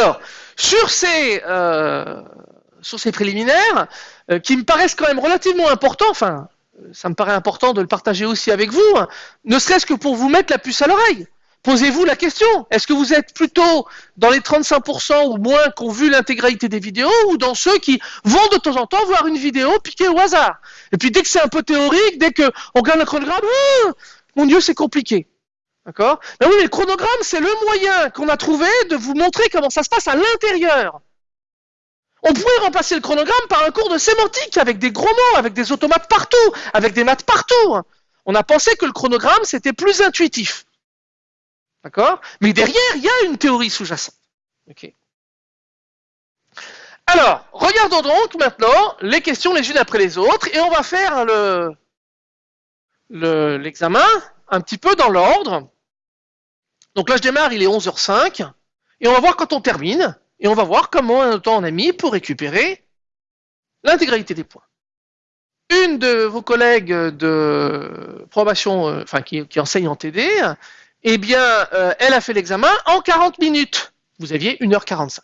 Alors, sur ces, euh, sur ces préliminaires, euh, qui me paraissent quand même relativement importants, enfin, ça me paraît important de le partager aussi avec vous, ne serait-ce que pour vous mettre la puce à l'oreille. Posez-vous la question, est-ce que vous êtes plutôt dans les 35% ou moins qui ont vu l'intégralité des vidéos ou dans ceux qui vont de temps en temps voir une vidéo piquée au hasard? Et puis dès que c'est un peu théorique, dès qu'on regarde le chronogramme, mon Dieu, c'est compliqué. D'accord? Ben oui, mais le chronogramme, c'est le moyen qu'on a trouvé de vous montrer comment ça se passe à l'intérieur. On pourrait remplacer le chronogramme par un cours de sémantique avec des gros mots, avec des automates partout, avec des maths partout. On a pensé que le chronogramme, c'était plus intuitif. D'accord? Mais derrière, il y a une théorie sous-jacente. Alors, regardons donc maintenant les questions les unes après les autres et on va faire le l'examen un petit peu dans l'ordre. Donc là, je démarre, il est 11h05 et on va voir quand on termine et on va voir comment de temps on a mis pour récupérer l'intégralité des points. Une de vos collègues de probation, euh, enfin qui, enseigne en TD, eh bien, euh, elle a fait l'examen en 40 minutes. Vous aviez 1h45.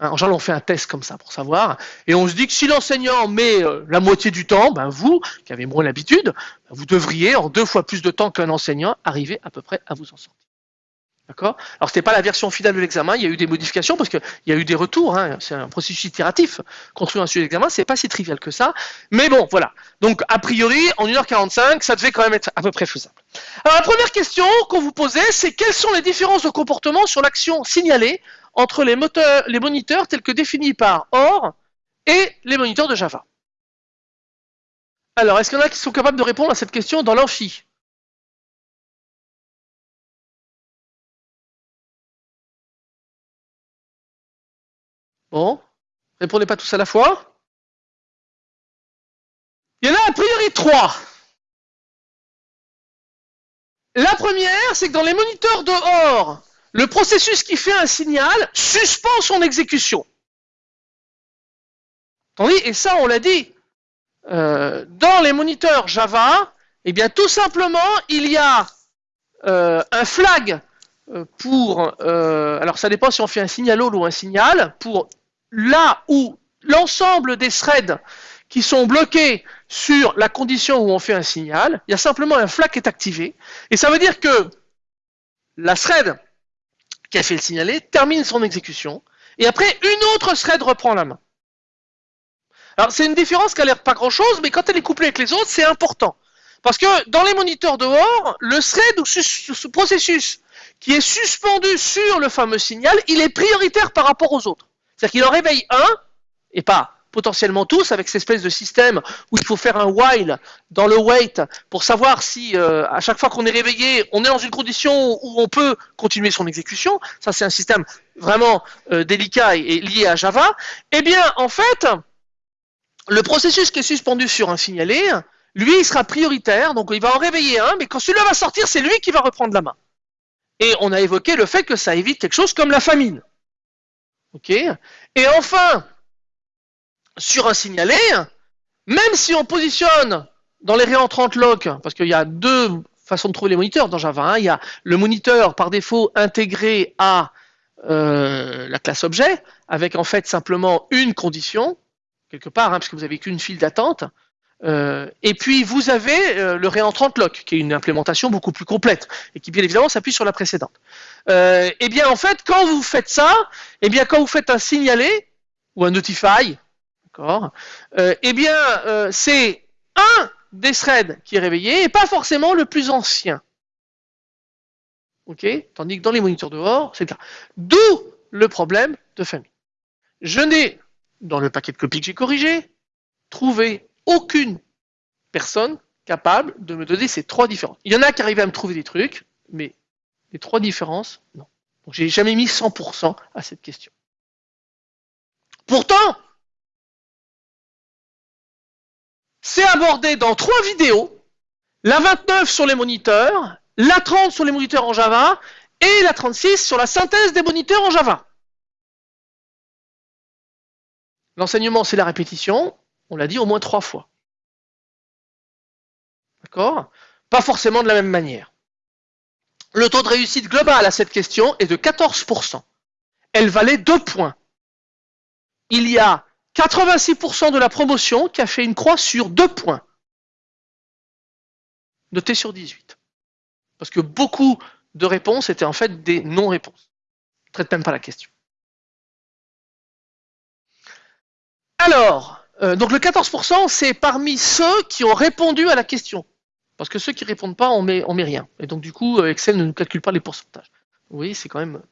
Hein, en général, on fait un test comme ça pour savoir. Et on se dit que si l'enseignant met euh, la moitié du temps, ben vous, qui avez moins l'habitude, ben vous devriez, en deux fois plus de temps qu'un enseignant, arriver à peu près à vous en sortir. D'accord? Alors, ce n'était pas la version finale de l'examen, il y a eu des modifications parce qu'il y a eu des retours. Hein, c'est un processus itératif. Construire un sujet d'examen, c'est pas si trivial que ça. Mais bon, voilà. Donc, a priori, en 1h45, ça devait quand même être à peu près faisable. Alors, la première question qu'on vous posait, c'est quelles sont les différences de comportement sur l'action signalée entre les, moteurs, les moniteurs tels que définis par OR et les moniteurs de Java Alors, est-ce qu'il y en a qui sont capables de répondre à cette question dans l'amphi Bon, répondez pas tous à la fois. Il y en a a priori trois. La première, c'est que dans les moniteurs de OR, le processus qui fait un signal suspend son exécution. et ça on l'a dit, euh, dans les moniteurs Java, eh bien tout simplement, il y a euh, un flag euh, pour, alors ça dépend si on fait un signal all ou un signal, pour là où l'ensemble des threads qui sont bloqués sur la condition où on fait un signal, il y a simplement un flag qui est activé. Et ça veut dire que la thread qui a fait le signaler termine son exécution. Et après, une autre thread reprend la main. Alors, c'est une différence qui a l'air pas grand chose, mais quand elle est couplée avec les autres, c'est important. Parce que dans les moniteurs dehors, le thread ou ce processus qui est suspendu sur le fameux signal, il est prioritaire par rapport aux autres. C'est-à-dire qu'il en réveille un, et pas potentiellement tous, avec cette espèce de système où il faut faire un while dans le wait pour savoir si euh, à chaque fois qu'on est réveillé, on est dans une condition où on peut continuer son exécution. Ça, c'est un système vraiment euh, délicat et, lié à Java. Eh bien, en fait, le processus qui est suspendu sur un signalé, lui, il sera prioritaire, donc il va en réveiller un, mais quand celui-là va sortir, c'est lui qui va reprendre la main. Et on a évoqué le fait que ça évite quelque chose comme la famine. Ok? Et enfin, sur un signalé, même si on positionne dans les réentrantes lock, parce qu'il y a deux façons de trouver les moniteurs dans Java. Il y a le moniteur par défaut intégré à euh, la classe objet, avec en fait simplement une condition, quelque part, hein, parce que vous avez qu'une file d'attente. Euh, et puis vous avez euh, le réentrant lock, qui est une implémentation beaucoup plus complète, et qui bien évidemment s'appuie sur la précédente. et eh bien en fait, quand vous faites ça, et eh bien quand vous faites un signalé, ou un notify, d'accord Eh bien c'est un des threads qui est réveillé, et pas forcément le plus ancien. Ok Tandis que dans les moniteurs dehors, c'est le cas. D'où le problème de famille. Je n'ai, dans le paquet de copies que j'ai corrigé, trouvé aucune personne capable de me donner ces trois différences. Il y en a qui arrivaient à me trouver des trucs, mais les trois différences, non. Donc j'ai jamais mis 100% à cette question. Pourtant, c'est abordé dans trois vidéos, la 29 sur les moniteurs, la 30 sur les moniteurs en Java, et la 36 sur la synthèse des moniteurs en Java. L'enseignement, c'est la répétition. On l'a dit au moins trois fois. D'accord? Pas forcément de la même manière. Le taux de réussite global à cette question est de 14%. elle valait 2 points. Il y a 86% de la promotion qui a fait une croix sur 2 points. Noté sur 18. Parce que beaucoup de réponses étaient en fait des non-réponses. Ne traite même pas la question. Alors, euh, donc le 14%, c'est parmi ceux qui ont répondu à la question. Parce que ceux qui répondent pas, on met, on met rien. Et donc du coup, euh, Excel ne nous calcule pas les pourcentages. Oui, c'est quand même...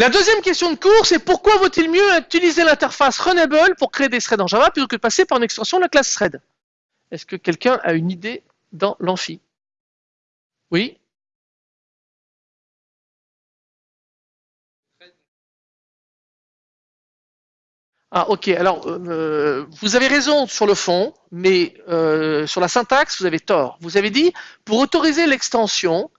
Euh. La deuxième question de cours, c'est pourquoi vaut-il mieux utiliser l'interface Runnable pour créer des threads en Java plutôt que de passer par une extension de la classe thread? Est-ce que quelqu'un a une idée dans l'amphi? Oui? Ah ok, alors euh, vous avez raison sur le fond, mais euh, sur la syntaxe, vous avez tort. Vous avez dit, pour autoriser l'extension,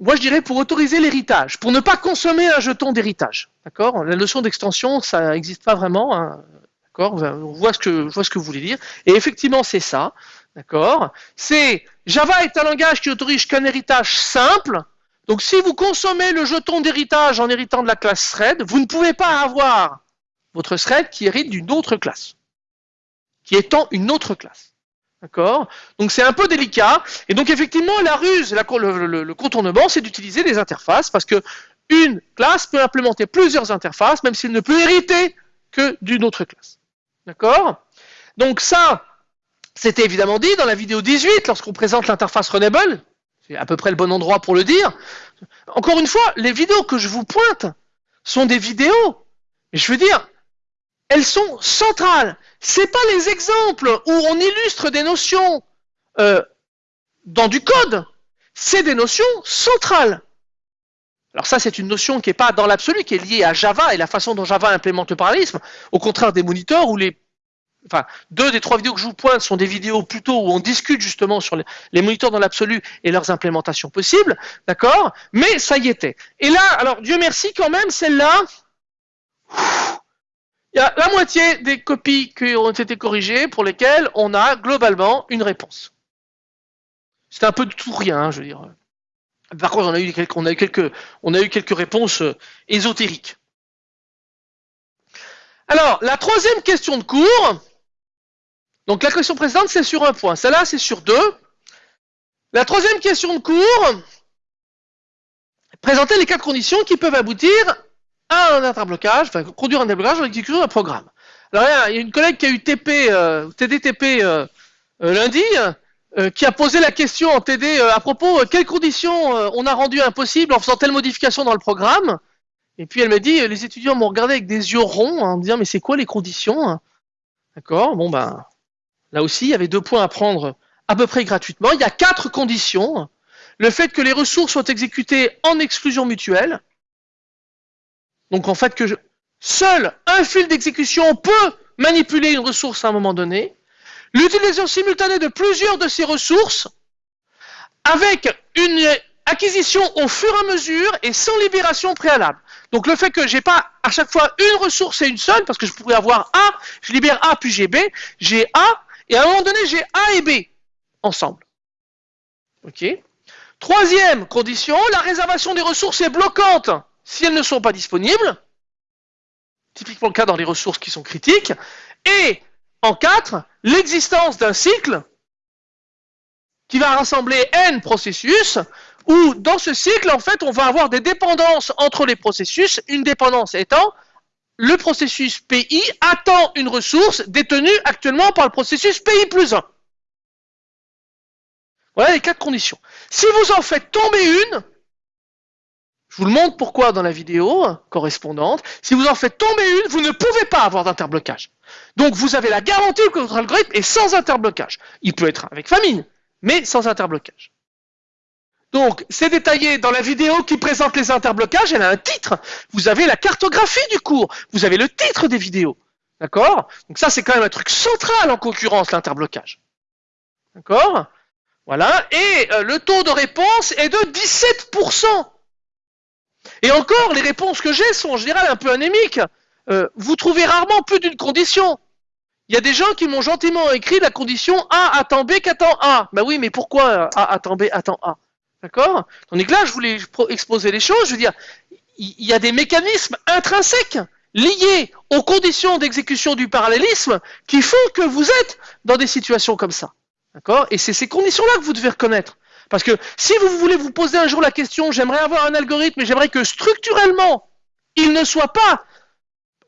moi je dirais pour autoriser l'héritage, pour ne pas consommer un jeton d'héritage. D'accord? La notion d'extension, ça n'existe pas vraiment. Hein, D'accord? On voit ce que je vois ce que vous voulez dire. Et effectivement, c'est ça. D'accord? C'est Java est un langage qui autorise qu'un héritage simple. Donc si vous consommez le jeton d'héritage en héritant de la classe thread, vous ne pouvez pas avoir votre thread qui hérite d'une autre classe, qui étend une autre classe. D'accord Donc c'est un peu délicat. Et donc effectivement, la ruse, le, contournement, c'est d'utiliser des interfaces parce que une classe peut implémenter plusieurs interfaces, même s'il ne peut hériter que d'une autre classe. D'accord Donc ça, c'était évidemment dit dans la vidéo 18, lorsqu'on présente l'interface Runnable. C'est à peu près le bon endroit pour le dire. Encore une fois, les vidéos que je vous pointe sont des vidéos. Et je veux dire, elles sont centrales. C'est pas les exemples où on illustre des notions euh, dans du code. C'est des notions centrales. Alors ça, c'est une notion qui n'est pas dans l'absolu, qui est liée à Java et la façon dont Java implémente le parallélisme, au contraire des moniteurs où les enfin, deux des trois vidéos que je vous pointe sont des vidéos plutôt où on discute justement sur les, moniteurs dans l'absolu et leurs implémentations possibles, d'accord? Mais ça y était. Et là, alors Dieu merci quand même, celle-là, il y a la moitié des copies qui ont été corrigées pour lesquelles on a globalement une réponse. C'est un peu de tout rien, hein, je veux dire. Par contre, on a eu quelques, on a eu quelques, réponses euh, ésotériques. Alors, la troisième question de cours. Donc, la question précédente, c'est sur un point. Celle-là, c'est sur deux. La troisième question de cours. Présenter les quatre conditions qui peuvent aboutir un interblocage, enfin conduire un déblocage dans l'exécution d'un programme. Alors il y a une collègue qui a eu TP, euh, TDTP euh, euh, lundi, qui a posé la question en TD à propos quelles conditions on a rendu impossible en faisant telle modification dans le programme. Et puis elle m'a dit, les étudiants m'ont regardé avec des yeux ronds en me disant mais c'est quoi les conditions D'accord, bon ben là aussi il y avait deux points à prendre à peu près gratuitement. Il y a quatre conditions. Le fait que les ressources soient exécutées en exclusion mutuelle, donc en fait que seul un fil d'exécution peut manipuler une ressource à un moment donné. L'utilisation simultanée de plusieurs de ces ressources avec une acquisition au fur et à mesure et sans libération préalable. Donc le fait que j'ai pas à chaque fois une ressource et une seule, parce que je pourrais avoir A, je libère A puis j'ai B, j'ai A, et à un moment donné j'ai A et B ensemble. Ok? Troisième condition, la réservation des ressources est bloquante si elles ne sont pas disponibles, typiquement le cas dans les ressources qui sont critiques, et en 4, l'existence d'un cycle qui va rassembler n processus, où dans ce cycle, en fait, on va avoir des dépendances entre les processus, une dépendance étant le processus PI attend une ressource détenue actuellement par le processus PI plus 1. Voilà les quatre conditions. Si vous en faites tomber une, je vous le montre pourquoi dans la vidéo correspondante. Si vous en faites tomber une, vous ne pouvez pas avoir d'interblocage. Donc vous avez la garantie que votre algorithme est sans interblocage. Il peut être avec famine, mais sans interblocage. Donc, c'est détaillé dans la vidéo qui présente les interblocages, elle a un titre. Vous avez la cartographie du cours, vous avez le titre des vidéos. D'accord? Donc ça, c'est quand même un truc central en concurrence, l'interblocage. D'accord? Voilà. Et euh, le taux de réponse est de 17%. Et encore, les réponses que j'ai sont en général un peu anémiques. Euh, vous trouvez rarement plus d'une condition. Il y a des gens qui m'ont gentiment écrit la condition A attend B qu'attend A. Ben oui, mais pourquoi A attend B attend A? D'accord? Tandis que là, je voulais exposer les choses. Je veux dire, il y a des mécanismes intrinsèques liés aux conditions d'exécution du parallélisme qui font que vous êtes dans des situations comme ça. D'accord? Et c'est ces conditions-là que vous devez reconnaître. Parce que si vous voulez vous poser un jour la question, j'aimerais avoir un algorithme et j'aimerais que structurellement, il ne soit pas,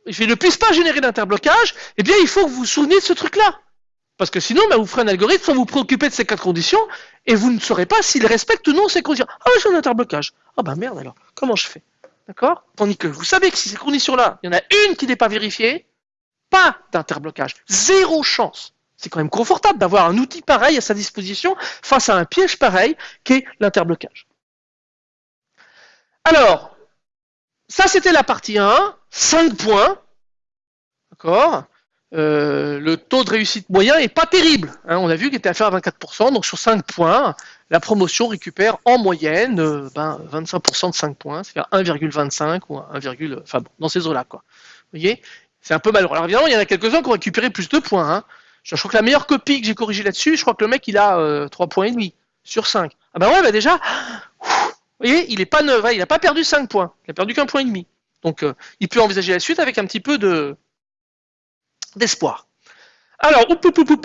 il ne puisse pas générer d'interblocage, eh bien, il faut que vous vous souveniez de ce truc-là. Parce que sinon, ben, vous ferez un algorithme sans vous préoccuper de ces quatre conditions et vous ne saurez pas s'il respecte ou non ces conditions. Ah, j'ai un interblocage. Ah, bah merde alors, comment je fais? D'accord? Tandis que vous savez que si ces conditions-là, il y en a une qui n'est pas vérifiée, pas d'interblocage. Zéro chance. C'est quand même confortable d'avoir un outil pareil à sa disposition face à un piège pareil qu'est l'interblocage. Alors, ça c'était la partie 1, 5 points. D'accord euh, le taux de réussite moyen est pas terrible. Hein. on a vu qu'il était à faire à 24%, donc sur 5 points, la promotion récupère en moyenne euh, ben, 25% de 5 points, c'est-à-dire 1,25 ou 1, enfin bon, dans ces eaux-là. Vous voyez? C'est un peu malheureux. Alors évidemment, il y en a quelques-uns qui ont récupéré plus de points. Hein. Je crois que la meilleure copie que j'ai corrigée là-dessus, je crois que le mec il a euh, 3 points et demi sur 5. Ah ben ouais, bah déjà, vous voyez, il est pas neuf, il n'a pas perdu 5 points, il a perdu qu'un point et demi. Donc euh, il peut envisager la suite avec un petit peu de, d'espoir. Alors,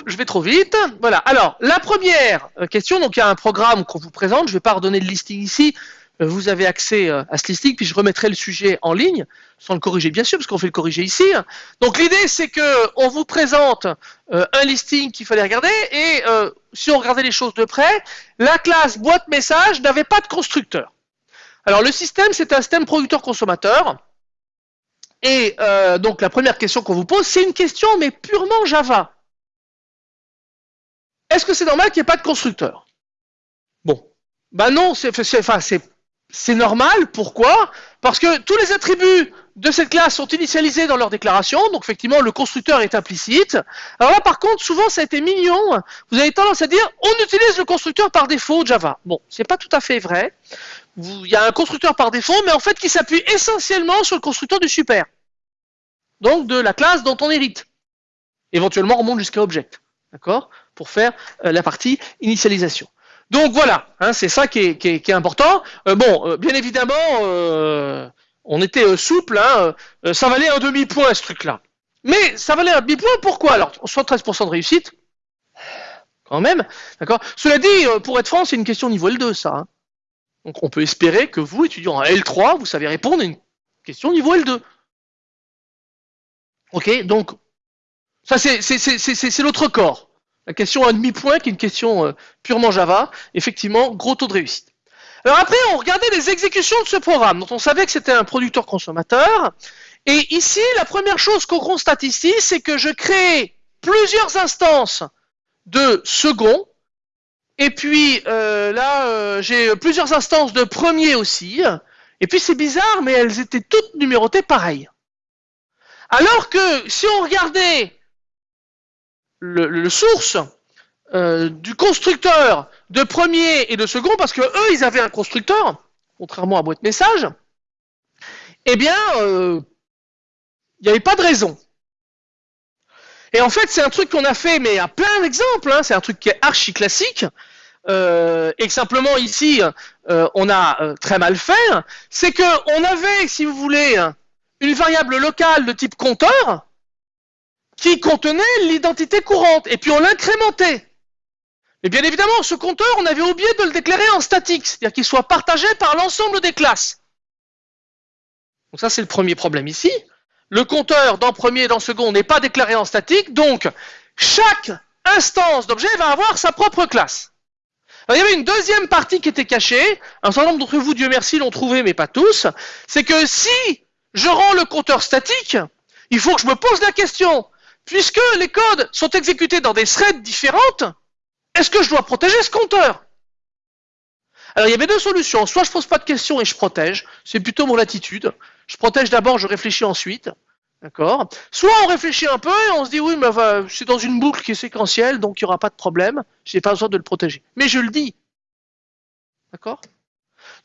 je vais trop vite. Voilà. Alors, la première euh, question, donc il y a un programme qu'on vous présente. Je ne vais pas redonner le listing ici. Euh, vous avez accès euh, à ce listing, puis je remettrai le sujet en ligne, sans le corriger bien sûr, parce qu'on fait le corriger ici. Donc l'idée, c'est que on vous présente un listing qu'il fallait regarder, et si on regardait les choses de près, la classe boîte message n'avait pas de constructeur. Alors le système, c'est un système producteur-consommateur. Et euh, donc la première question qu'on vous pose, c'est une question mais purement Java. Est-ce que c'est normal qu'il n'y ait pas de constructeur? Bon, ben non, c'est normal. Pourquoi? Parce que tous les attributs de cette classe sont initialisés dans leur déclaration, donc effectivement le constructeur est implicite. Alors là par contre, souvent ça a été mignon, vous avez tendance à dire on utilise le constructeur par défaut Java. Bon, c'est pas tout à fait vrai il y a un constructeur par défaut, mais en fait qui s'appuie essentiellement sur le constructeur du super. Donc de la classe dont on hérite. Éventuellement on monte jusqu'à object. D'accord? Pour faire euh, la partie initialisation. Donc voilà, hein, c'est ça qui est, important. Euh, bon, euh, bien évidemment, on était souple, hein, ça valait un demi-point ce truc-là. Mais ça valait un demi-point, pourquoi Alors, 73% de réussite, quand même, d'accord? Cela dit, pour être franc, c'est une question niveau L2, ça. Hein. Donc on peut espérer que vous, étudiant à L3, vous savez répondre à une question niveau L2. Ok, donc ça c'est l'autre corps. La question à demi-point qui est une question euh, purement Java, effectivement, gros taux de réussite. Alors après, on regardait les exécutions de ce programme, dont on savait que c'était un producteur-consommateur. Et ici, la première chose qu'on constate ici, c'est que je crée plusieurs instances de second, et puis euh, là, euh, j'ai plusieurs instances de premier aussi. Et puis c'est bizarre, mais elles étaient toutes numérotées pareil. Alors que si on regardait le, source euh, du constructeur de premier et de second, parce que eux, ils avaient un constructeur, contrairement à boîte message, eh bien, il n'y avait pas de raison. Et en fait, c'est un truc qu'on a fait, mais à plein d'exemples. Hein, c'est un truc qui est archi classique. Euh, et que simplement ici, euh, on a euh, très mal fait. C'est que on avait, si vous voulez, une variable locale de type compteur qui contenait l'identité courante. Et puis on l'incrémentait. Mais bien évidemment, ce compteur, on avait oublié de le déclarer en statique, c'est-à-dire qu'il soit partagé par l'ensemble des classes. Donc ça, c'est le premier problème ici. Le compteur dans premier et dans second n'est pas déclaré en statique, donc chaque instance d'objet va avoir sa propre classe. Il y avait une deuxième partie qui était cachée, un certain nombre d'entre vous, Dieu merci, l'ont trouvé, mais pas tous, c'est que si je rends le compteur statique, il faut que je me pose la question, puisque les codes sont exécutés dans des threads différentes, est-ce que je dois protéger ce compteur? Alors il y avait deux solutions, soit je pose pas de questions et je protège, c'est plutôt mon attitude. Je protège d'abord, je réfléchis ensuite. D'accord? Soit on réfléchit un peu et on se dit oui, mais c'est dans une boucle qui est séquentielle, donc il n'y aura pas de problème, j'ai pas besoin de le protéger. Mais je le dis. D'accord?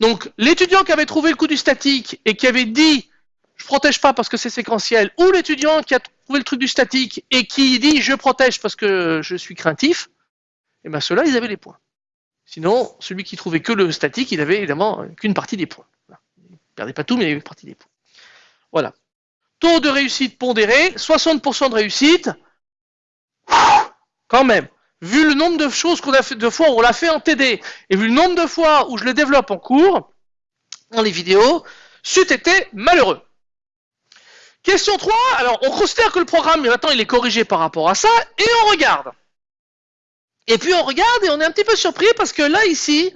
Donc l'étudiant qui avait trouvé le coup du statique et qui avait dit je protège pas parce que c'est séquentiel, ou l'étudiant qui a le truc du statique et qui dit je protège parce que je suis craintif, et eh bien ceux-là, ils avaient les points. Sinon, celui qui trouvait que le statique, il avait évidemment qu'une partie des points. perdez pas tout, mais il y a une partie des points. Voilà. Taux de réussite pondéré, 60% de réussite. Quand même. Vu le nombre de choses qu'on a fait, de fois où on l'a fait en TD, et vu le nombre de fois où je le développe en cours, dans les vidéos, c'eût été malheureux. Question 3, alors on considère que le programme maintenant il est corrigé par rapport à ça, et on regarde. Et puis on regarde et on est un petit peu surpris parce que là ici,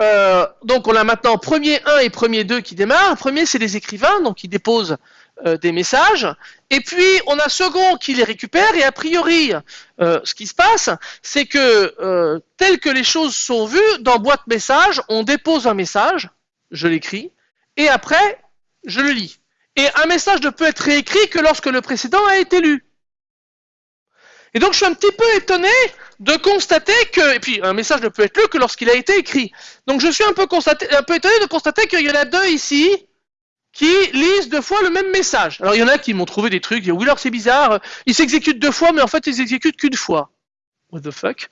euh, donc on a maintenant premier 1 et premier 2 qui démarrent. Premier c'est les écrivains, donc ils déposent euh, des messages. Et puis on a second qui les récupère et a priori euh, ce qui se passe c'est que tel que les choses sont vues dans boîte message, on dépose un message, je l'écris, et après je le lis. Et un message ne peut être réécrit que lorsque le précédent a été lu. Et donc je suis un petit peu étonné de constater que, et puis un message ne peut être lu que lorsqu'il a été écrit. Donc je suis un peu, un peu étonné de constater qu'il y en a deux ici qui lisent deux fois le même message. Alors il y en a qui m'ont trouvé des trucs, oui alors c'est bizarre, ils s'exécutent deux fois mais en fait ils s'exécutent qu'une fois. What the fuck? Ça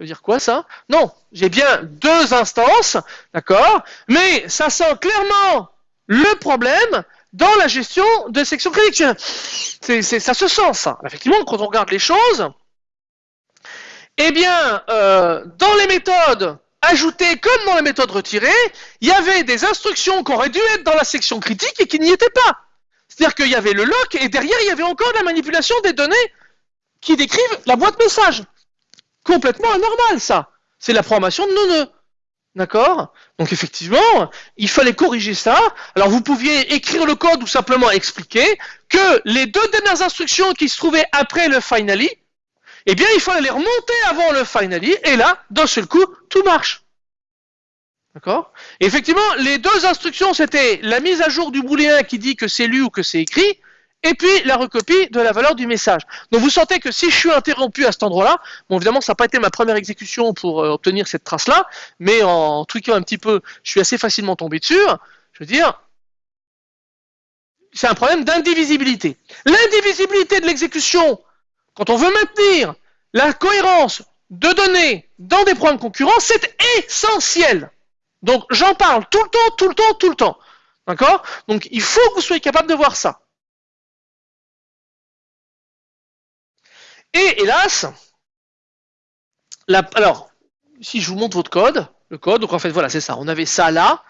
veut dire quoi ça? Non, j'ai bien deux instances, d'accord? Mais ça sent clairement le problème dans la gestion de section critique. C'est, ça se sent, ça. Effectivement, quand on regarde les choses, eh bien, euh, dans les méthodes ajoutées comme dans les méthodes retirées, il y avait des instructions qui auraient dû être dans la section critique et qui n'y étaient pas. C'est-à-dire qu'il y avait le lock et derrière, il y avait encore la manipulation des données qui décrivent la boîte message. Complètement anormal, ça. C'est la programmation de nos nœuds. D'accord? Donc effectivement, il fallait corriger ça. Alors vous pouviez écrire le code ou simplement expliquer que les deux dernières instructions qui se trouvaient après le finally, eh bien il fallait les remonter avant le finally, et là, d'un seul coup, tout marche. D'accord? Effectivement, les deux instructions, c'était la mise à jour du booléen qui dit que c'est lu ou que c'est écrit, et puis la recopie de la valeur du message. Donc vous sentez que si je suis interrompu à cet endroit-là, bon évidemment ça n'a pas été ma première exécution pour euh, obtenir cette trace-là, mais en truquant un petit peu, je suis assez facilement tombé dessus. Je veux dire, c'est un problème d'indivisibilité. L'indivisibilité de l'exécution, quand on veut maintenir la cohérence de données dans des programmes concurrents, c'est essentiel. Donc j'en parle tout le temps, tout le temps, tout le temps. D'accord? Donc il faut que vous soyez capable de voir ça. Et hélas, alors, si je vous montre votre code, le code, donc en fait, voilà, c'est ça. On avait ça là,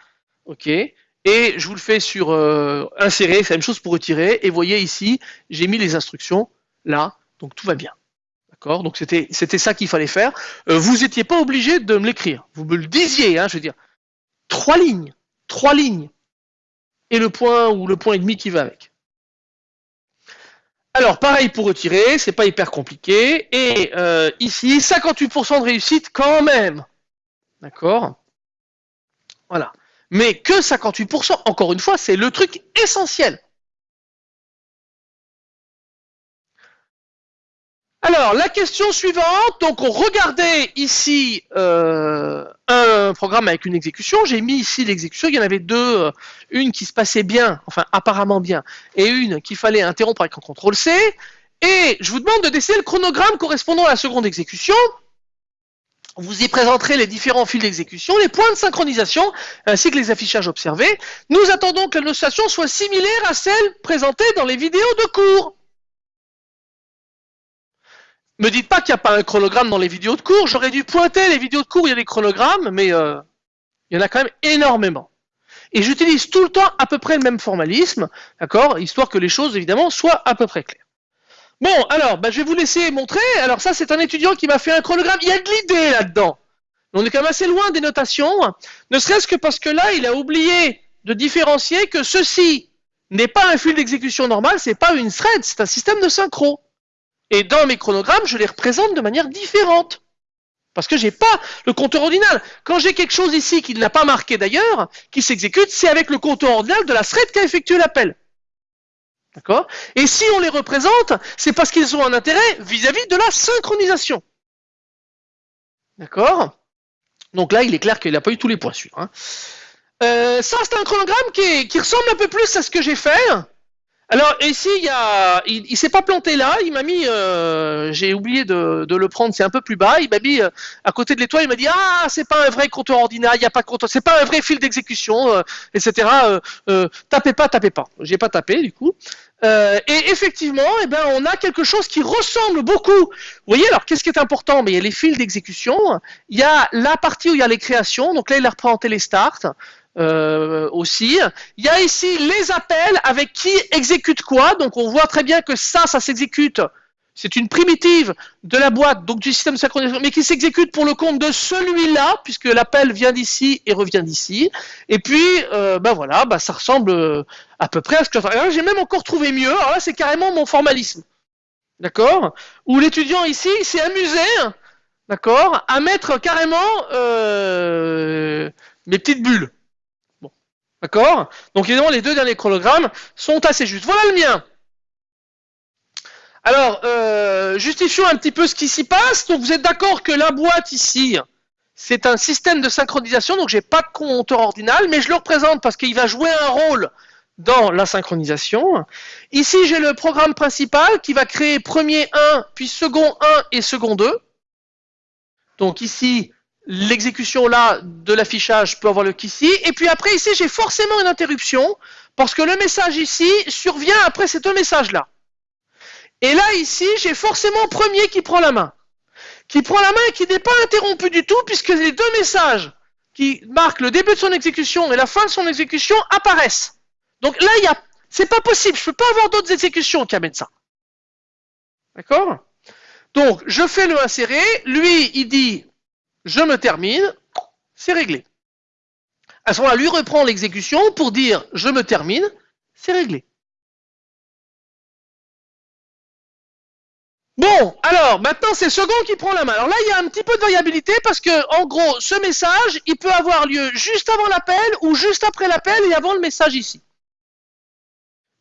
ok, et je vous le fais sur euh, insérer, c'est la même chose pour retirer, et voyez ici, j'ai mis les instructions là, donc tout va bien. D'accord? Donc c'était ça qu'il fallait faire. Euh, vous n'étiez pas obligé de me l'écrire. Vous me le disiez, hein, je veux dire. Trois lignes, trois lignes, et le point ou le point et demi qui va avec. Alors, pareil pour retirer, c'est pas hyper compliqué. Et euh, ici, 58% de réussite quand même. D'accord? Voilà. Mais que 58%, encore une fois, c'est le truc essentiel. Alors, la question suivante, donc on regardait ici euh, un programme avec une exécution, j'ai mis ici l'exécution, il y en avait deux, euh, une qui se passait bien, enfin apparemment bien, et une qu'il fallait interrompre avec un CTRL C, et je vous demande de dessiner le chronogramme correspondant à la seconde exécution, vous y présenterez les différents fils d'exécution, les points de synchronisation, ainsi que les affichages observés. Nous attendons que la notation soit similaire à celle présentée dans les vidéos de cours. Me dites pas qu'il n'y a pas un chronogramme dans les vidéos de cours. J'aurais dû pointer les vidéos de cours, il y a des chronogrammes, mais euh, il y en a quand même énormément. Et j'utilise tout le temps à peu près le même formalisme, d'accord Histoire que les choses, évidemment, soient à peu près claires. Bon, alors, bah, je vais vous laisser montrer. Alors ça, c'est un étudiant qui m'a fait un chronogramme. Il y a de l'idée là-dedans. On est quand même assez loin des notations, ne serait-ce que parce que là, il a oublié de différencier que ceci n'est pas un fil d'exécution normal, c'est pas une thread, c'est un système de synchro. Et dans mes chronogrammes, je les représente de manière différente. Parce que j'ai pas le compteur ordinal. Quand j'ai quelque chose ici qui ne l'a pas marqué d'ailleurs, qui s'exécute, c'est avec le compteur ordinal de la thread qui a effectué l'appel. D'accord? Et si on les représente, c'est parce qu'ils ont un intérêt vis-à-vis de la synchronisation. D'accord? Donc là, il est clair qu'il n'a pas eu tous les points sûrs. Hein. Euh, ça, c'est un chronogramme qui, qui ressemble un peu plus à ce que j'ai fait. Alors ici, il y a, il, s'est pas planté là. Il m'a mis, euh, j'ai oublié de, le prendre. C'est un peu plus bas. Il m'a mis euh, à côté de l'étoile. Il m'a dit ah c'est pas un vrai compteur ordinaire. Il n'y a pas de. C'est pas un vrai fil d'exécution, euh, etc. Tapez pas, tapez pas. J'ai pas tapé du coup. Et effectivement, eh ben, on a quelque chose qui ressemble beaucoup. Vous voyez, alors qu'est-ce qui est important? Mais il y a les fils d'exécution, il y a la partie où il y a les créations, donc là il a représenté les starts euh, aussi. Il y a ici les appels avec qui exécute quoi, donc on voit très bien que ça, ça s'exécute. C'est une primitive de la boîte, donc du système de synchronisation, mais qui s'exécute pour le compte de celui-là, puisque l'appel vient d'ici et revient d'ici. Et puis, euh, ben voilà, ben ça ressemble euh, à peu près à ce que j'ai même encore trouvé mieux. Alors là, c'est carrément mon formalisme, d'accord? Où l'étudiant ici s'est amusé, d'accord, à mettre carrément euh, mes petites bulles. D'accord? Donc évidemment, les deux derniers chronogrammes sont assez justes. Voilà le mien. Alors, euh, justifions un petit peu ce qui s'y passe. Donc, vous êtes d'accord que la boîte ici, c'est un système de synchronisation. Donc, j'ai pas de compteur ordinal, mais je le représente parce qu'il va jouer un rôle dans la synchronisation. Ici, j'ai le programme principal qui va créer premier 1, puis second 1 et second 2. Donc ici, l'exécution là de l'affichage peut avoir le ici. Et puis après, ici, j'ai forcément une interruption parce que le message ici survient après ces deux messages-là. Et là, ici, j'ai forcément premier qui prend la main. Qui prend la main et qui n'est pas interrompu du tout, puisque les deux messages qui marquent le début de son exécution et la fin de son exécution apparaissent. Donc là, il y a, c'est pas possible. Je peux pas avoir d'autres exécutions qui amènent ça. D'accord? Donc, je fais le insérer. Lui, il dit, je me termine. C'est réglé. À ce moment-là, lui reprend l'exécution pour dire, je me termine. C'est réglé. Bon, alors maintenant c'est second qui prend la main. Alors là, il y a un petit peu de variabilité parce que, en gros, ce message, il peut avoir lieu juste avant l'appel ou juste après l'appel et avant le message ici.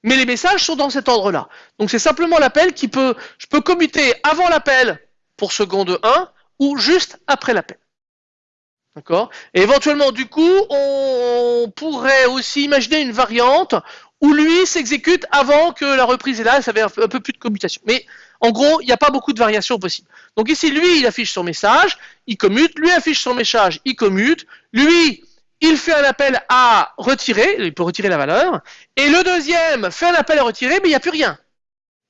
Mais les messages sont dans cet ordre-là. Donc c'est simplement l'appel qui peut, je peux commuter avant l'appel pour seconde 1 ou juste après l'appel. D'accord? Et éventuellement, du coup, on pourrait aussi imaginer une variante où lui s'exécute avant que la reprise est là, ça avait un peu plus de commutation. Mais en gros, il n'y a pas beaucoup de variations possibles. Donc ici, lui, il affiche son message, il commute, lui affiche son message, il commute, lui, il fait un appel à retirer, il peut retirer la valeur, et le deuxième fait un appel à retirer, mais il n'y a plus rien.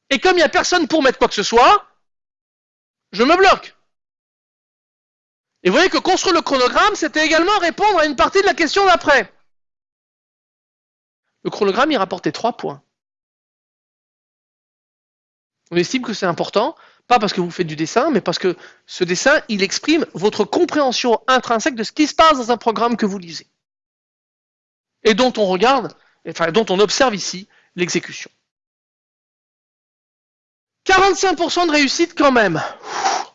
Et comme il n'y a personne pour mettre quoi que ce soit, je me bloque. Et vous voyez que construire le chronogramme, c'était également répondre à une partie de la question d'après. Le chronogramme, il rapportait trois points. On estime que c'est important, pas parce que vous faites du dessin, mais parce que ce dessin, il exprime votre compréhension intrinsèque de ce qui se passe dans un programme que vous lisez. Et dont on regarde, enfin, dont on observe ici l'exécution. 45% de réussite quand même.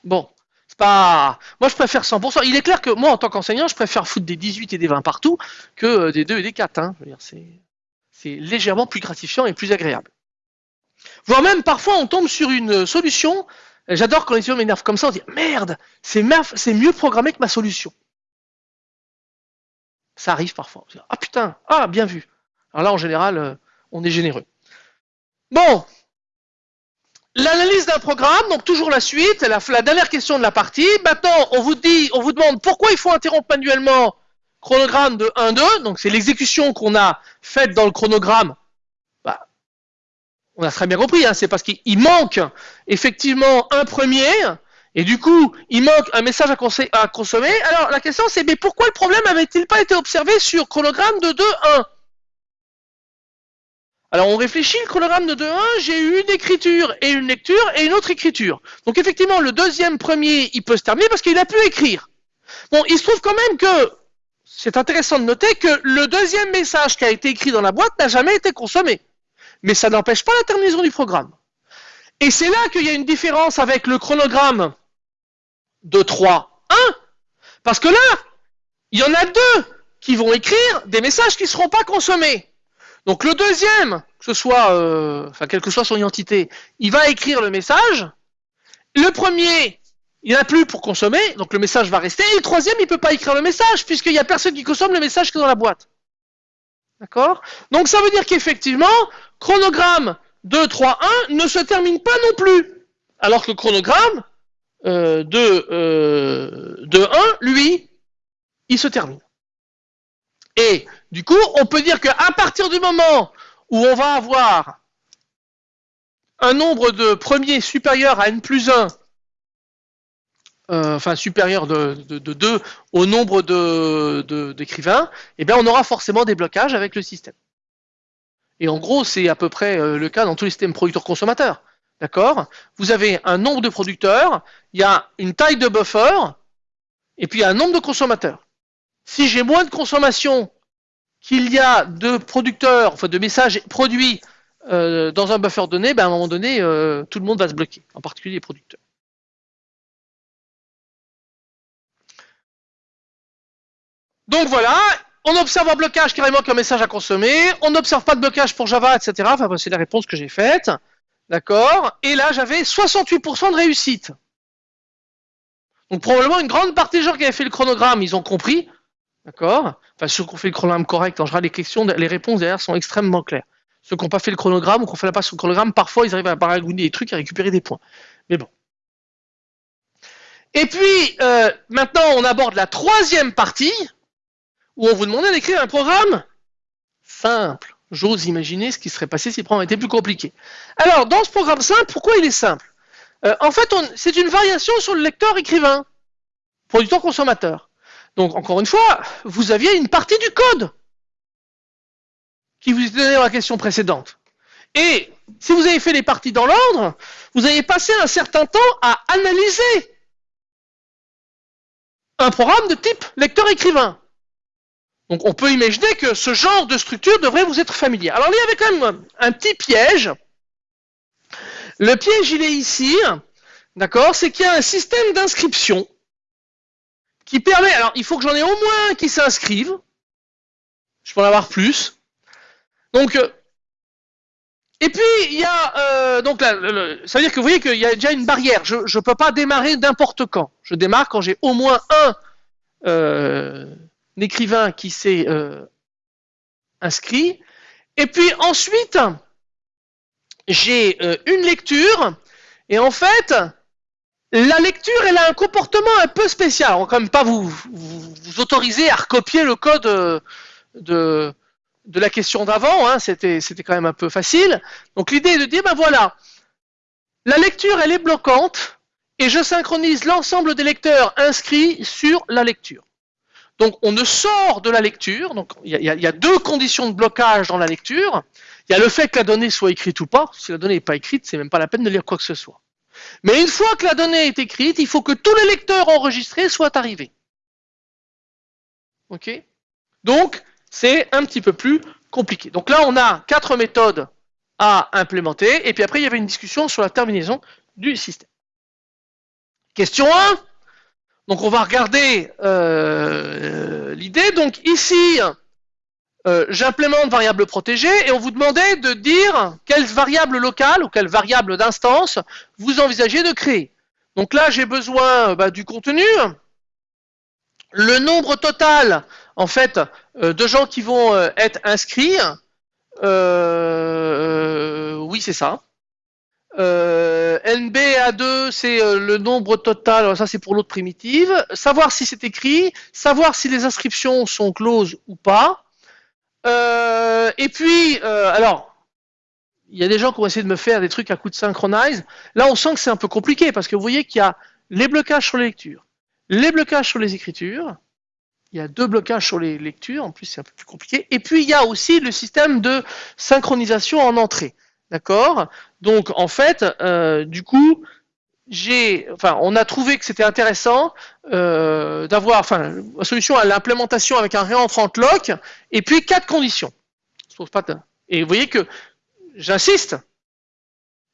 Bon, pas. Moi, je préfère 100%. Il est clair que moi, en tant qu'enseignant, je préfère foutre des 18 et des 20 partout que des 2 et des 4. Hein. C'est légèrement plus gratifiant et plus agréable. Voire même parfois on tombe sur une solution. J'adore quand les étudiants m'énervent comme ça, on dit merde, c'est mieux programmé que ma solution. Ça arrive parfois. Ah putain, ah bien vu. Alors là en général, euh, on est généreux. Bon, l'analyse d'un programme, donc toujours la suite, la, dernière question de la partie. Maintenant, on vous dit, on vous demande pourquoi il faut interrompre manuellement chronogramme de 1-2, donc c'est l'exécution qu'on a faite dans le chronogramme. On a très bien compris, hein, c'est parce qu'il manque effectivement un premier, et du coup, il manque un message à, consommer. Alors la question c'est, mais pourquoi le problème avait-il pas été observé sur chronogramme de 2-1 alors on réfléchit, le chronogramme de 2-1, j'ai eu une écriture et une lecture et une autre écriture. Donc effectivement, le deuxième premier, il peut se terminer parce qu'il a pu écrire. Bon, il se trouve quand même que c'est intéressant de noter que le deuxième message qui a été écrit dans la boîte n'a jamais été consommé mais ça n'empêche pas la terminaison du programme. Et c'est là qu'il y a une différence avec le chronogramme de 3, 1, parce que là, il y en a deux qui vont écrire des messages qui ne seront pas consommés. Donc le deuxième, que ce soit, euh, enfin quelle que soit son identité, il va écrire le message. Le premier, il n'y en a plus pour consommer, donc le message va rester. Et le troisième, il ne peut pas écrire le message, puisqu'il n'y a personne qui consomme le message qui est dans la boîte. D'accord? Donc ça veut dire qu'effectivement, chronogramme 2, 3, 1 ne se termine pas non plus. Alors que chronogramme euh, de, euh, de 1, lui, il se termine. Et du coup, on peut dire qu'à partir du moment où on va avoir un nombre de premiers supérieur à n plus 1, euh, enfin supérieur de, de, 2 au nombre d'écrivains, eh bien on aura forcément des blocages avec le système. Et en gros, c'est à peu près euh, le cas dans tous les systèmes producteurs-consommateurs. D'accord? Vous avez un nombre de producteurs, il y a une taille de buffer, et puis il y a un nombre de consommateurs. Si j'ai moins de consommation qu'il y a de producteurs, enfin de messages produits euh, dans un buffer donné, ben à un moment donné, euh, tout le monde va se bloquer, en particulier les producteurs. Donc voilà, on observe un blocage carrément qu'un message à consommer, on n'observe pas de blocage pour Java, etc. Enfin, c'est la réponse que j'ai faite. D'accord? Et là, j'avais 68% de réussite. Donc probablement une grande partie des gens qui avaient fait le chronogramme, ils ont compris. D'accord Enfin, ceux qui ont fait le chronogramme correct, en général, les questions, les réponses derrière sont extrêmement claires. Ceux qui n'ont pas fait le chronogramme ou qui ont fait la passe sur le chronogramme, parfois, ils arrivent à baragouiner des trucs et à récupérer des points. Mais bon. Et puis, euh, maintenant, on aborde la troisième partie, où on vous demandait d'écrire un programme simple. J'ose imaginer ce qui serait passé si le programme était plus compliqué. Alors, dans ce programme simple, pourquoi il est simple? Euh, En fait, c'est une variation sur le lecteur écrivain, producteur consommateur. Donc, encore une fois, vous aviez une partie du code qui vous était donnée dans la question précédente. Et si vous avez fait les parties dans l'ordre, vous avez passé un certain temps à analyser un programme de type lecteur-écrivain. Donc on peut imaginer que ce genre de structure devrait vous être familier. Alors il y avait quand même un petit piège. Le piège, il est ici, d'accord? C'est qu'il y a un système d'inscription qui permet... Alors il faut que j'en ai au moins qui s'inscrivent. Je peux en avoir plus. Donc... Euh, et puis il y a euh, donc là, ça veut dire que vous voyez qu'il y a déjà une barrière. Je ne peux pas démarrer n'importe quand. Je démarre quand j'ai au moins un euh, écrivain qui s'est inscrit. Et puis ensuite, j'ai une lecture. Et en fait, la lecture, elle a un comportement un peu spécial. On va quand même pas vous, autoriser à recopier le code euh, de, la question d'avant. Hein. C'était quand même un peu facile. Donc l'idée est de dire, ben voilà, la lecture, elle est bloquante. Et je synchronise l'ensemble des lecteurs inscrits sur la lecture. Donc on ne sort de la lecture, donc il y, a deux conditions de blocage dans la lecture. Il y a le fait que la donnée soit écrite ou pas. Si la donnée n'est pas écrite, c'est même pas la peine de lire quoi que ce soit. Mais une fois que la donnée est écrite, il faut que tous les lecteurs enregistrés soient arrivés. Ok? Donc c'est un petit peu plus compliqué. Donc là, on a quatre méthodes à implémenter. Et puis après, il y avait une discussion sur la terminaison du système. Question 1. Donc on va regarder euh, l'idée. Donc ici, euh, j'implémente variable protégée et on vous demandait de dire quelle variable locale ou quelle variable d'instance vous envisagez de créer. Donc là, j'ai besoin bah, du contenu, le nombre total en fait euh, de gens qui vont être inscrits. oui, c'est ça. Euh, NB 2 c'est euh, le nombre total, ça c'est pour l'autre primitive. Savoir si c'est écrit, savoir si les inscriptions sont closes ou pas. Euh, et puis, euh, alors, il y a des gens qui ont essayé de me faire des trucs à coup de synchronize. Là, on sent que c'est un peu compliqué parce que vous voyez qu'il y a les blocages sur les lectures, les blocages sur les écritures. Il y a deux blocages sur les lectures, en plus c'est un peu plus compliqué. Et puis il y a aussi le système de synchronisation en entrée. D'accord? Donc en fait, euh, du coup, on a trouvé que c'était intéressant euh, d'avoir, enfin, la solution à l'implémentation avec un réentrant lock et puis quatre conditions. Et vous voyez que, j'insiste,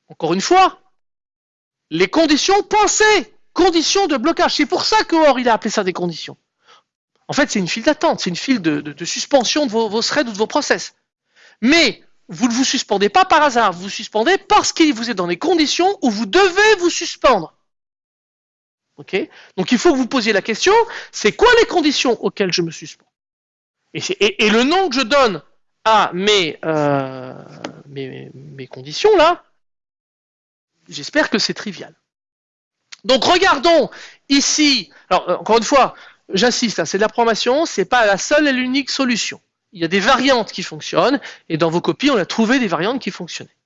encore une fois, les conditions pensées, conditions de blocage. C'est pour ça que Or il a appelé ça des conditions. En fait, c'est une file d'attente, c'est une file de, suspension de vos, vos threads ou de vos process. Mais vous ne vous suspendez pas par hasard, vous vous suspendez parce qu'il vous êtes dans des conditions où vous devez vous suspendre. Donc il faut que vous posiez la question, c'est quoi les conditions auxquelles je me suspends? Et, le nom que je donne à mes, euh, mes, mes conditions là, j'espère que c'est trivial. Donc regardons ici, alors euh, encore une fois, j'insiste, hein, c'est de la programmation, c'est pas la seule et l'unique solution. Il y a des variantes qui fonctionnent, et dans vos copies, on a trouvé des variantes qui fonctionnaient.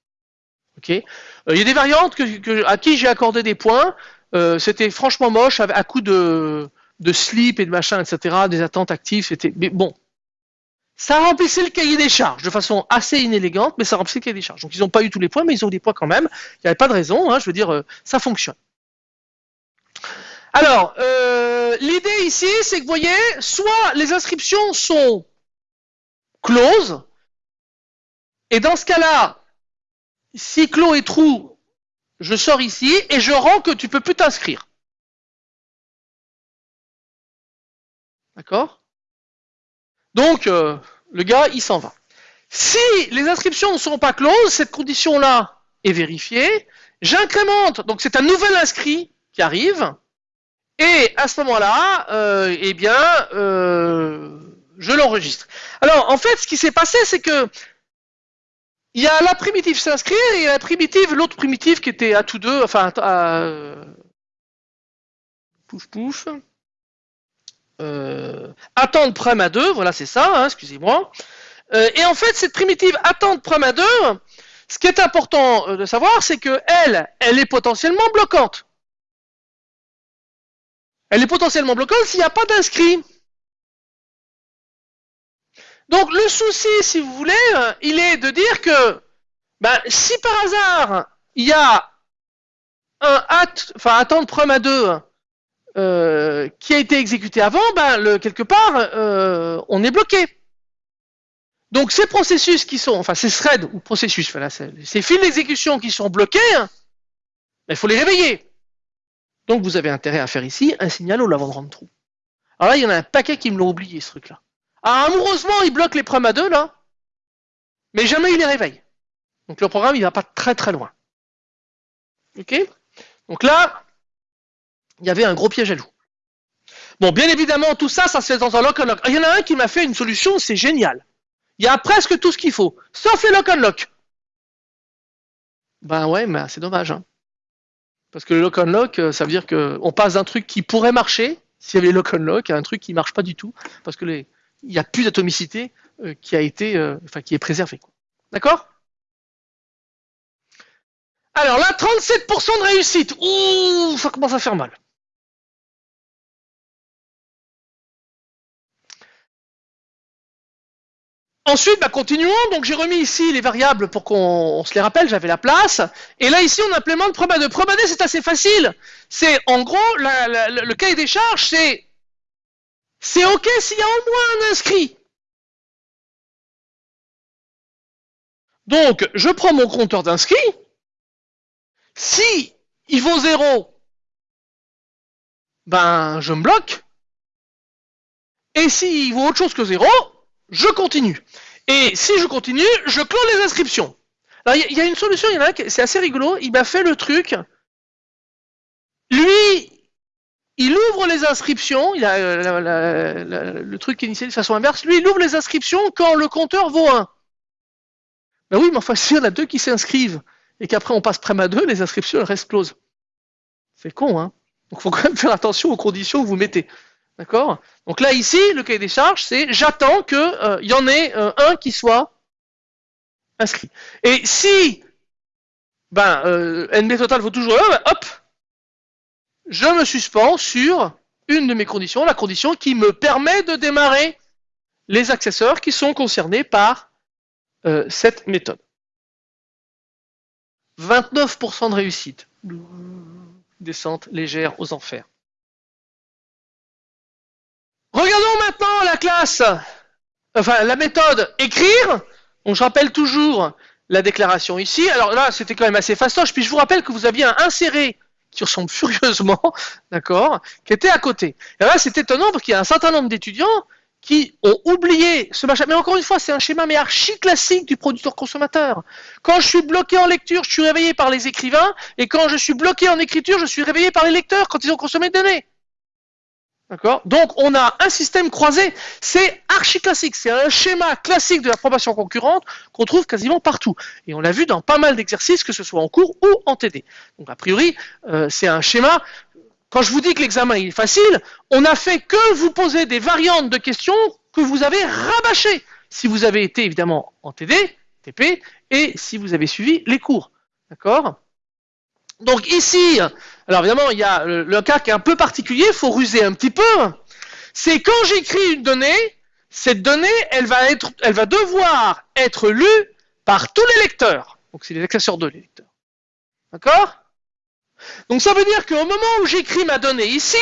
Ok euh, il y a des variantes que, à qui j'ai accordé des points, euh, c'était franchement moche, à, coup de, de slip et de machin, etc., des attentes actives, c'était... Mais bon, ça remplissait le cahier des charges de façon assez inélégante, mais ça remplissait le cahier des charges. Donc ils n'ont pas eu tous les points, mais ils ont des points quand même. Il n'y avait pas de raison, hein, je veux dire, euh, ça fonctionne. Alors, euh, l'idée ici, c'est que vous voyez, soit les inscriptions sont closes, et dans ce cas-là, si clos est trou, je sors ici et je rends que tu peux plus t'inscrire. D'accord? Donc, euh, le gars, il s'en va. Si les inscriptions ne sont pas closes, cette condition-là est vérifiée. J'incrémente, donc c'est un nouvel inscrit qui arrive. Et à ce moment-là, euh, eh bien, euh, je l'enregistre. Alors, en fait, ce qui s'est passé, c'est que il y a la primitive s'inscrire et la primitive, l'autre primitive qui était à tous deux, enfin, à, euh, pouf pouf. Euh, attendre prem à 2, voilà c'est ça, hein, excusez-moi. Euh, et en fait, cette primitive attendre prem à 2, ce qui est important de savoir, c'est que elle, elle est potentiellement bloquante. Elle est potentiellement bloquante s'il n'y a pas d'inscrit. Donc le souci, si vous voulez, il est de dire que ben, si par hasard il y a un at, enfin prom à 2 euh, qui a été exécuté avant, ben, le, quelque part, euh, on est bloqué. Donc ces processus qui sont, enfin ces threads ou processus, ces fils d'exécution qui sont bloqués, ben, il faut les réveiller. Donc vous avez intérêt à faire ici un signal au lavant de trou. Alors là, il y en a un paquet qui me l'ont oublié ce truc-là. Ah, amoureusement, il bloque les prom à 2 là, mais jamais il les réveille. Donc le programme, il va pas très très loin. Ok? Donc là, il y avait un gros piège à loup. Bon, bien évidemment, tout ça, ça se fait dans un lock and lock. Il y en a un qui m'a fait une solution, c'est génial. Il y a presque tout ce qu'il faut, sauf les lock and lock. Ben ouais, mais c'est dommage. Hein. Parce que le lock and lock, euh, ça veut dire qu'on passe d'un truc qui pourrait marcher, s'il y avait lock and lock, à un truc qui marche pas du tout, parce que les, il n'y a plus d'atomicité euh, qui a été, euh, enfin, qui est préservée. D'accord? Alors là, 37% de réussite. Ouh, ça commence à faire mal. Ensuite, bah, continuons. Donc j'ai remis ici les variables pour qu'on se les rappelle, j'avais la place. Et là, ici, on implémente ProbaD. ProbaD, c'est assez facile. C'est en gros, le cahier des charges, c'est c'est OK s'il y a au moins un inscrit. Donc, je prends mon compteur d'inscrits. Si il vaut 0, ben je me bloque. Et s'il vaut autre chose que 0, je continue. Et si je continue, je clôt les inscriptions. Alors il y, a une solution, il y en a c'est assez rigolo, il m'a fait le truc. Lui, il ouvre les inscriptions, euh, le truc initialisé de façon inverse, lui il ouvre les inscriptions quand le compteur vaut 1. Ben oui, mais enfin, s'il y en a deux qui s'inscrivent et qu'après on passe prême à 2, les inscriptions elles restent closes. C'est con, hein Donc il faut quand même faire attention aux conditions que vous mettez. D'accord? Donc là, ici, le cahier des charges, c'est j'attends qu'il euh, y en ait euh, un qui soit inscrit. Et si ben, NB total vaut toujours 1, ben, hop, je me suspends sur une de mes conditions, la condition qui me permet de démarrer les accesseurs qui sont concernés par euh, cette méthode. 29% de réussite. Descente légère aux enfers. Regardons maintenant la classe, enfin la méthode écrire. On je rappelle toujours la déclaration ici. Alors là, c'était quand même assez fastoche. Puis je vous rappelle que vous aviez un inséré qui ressemble furieusement, d'accord, qui était à côté. Et là, c'est étonnant parce qu'il y a un certain nombre d'étudiants qui ont oublié ce machin. Mais encore une fois, c'est un schéma mais archi classique du producteur-consommateur. Quand je suis bloqué en lecture, je suis réveillé par les écrivains, et quand je suis bloqué en écriture, je suis réveillé par les lecteurs quand ils ont consommé des données. D'accord? Donc, on a un système croisé. C'est archi classique. C'est un schéma classique de la probation concurrente qu'on trouve quasiment partout. Et on l'a vu dans pas mal d'exercices, que ce soit en cours ou en TD. Donc, a priori, euh, c'est un schéma. Quand je vous dis que l'examen est facile, on n'a fait que vous poser des variantes de questions que vous avez rabâchées. Si vous avez été évidemment en TD, TP, et si vous avez suivi les cours. D'accord? Donc ici, alors évidemment, il y a le, cas qui est un peu particulier, il faut ruser un petit peu. C'est quand j'écris une donnée, cette donnée, elle va, être, elle va devoir être lue par tous les lecteurs. Donc c'est les sur deux, les lecteurs. D'accord? Donc ça veut dire qu'au moment où j'écris ma donnée ici,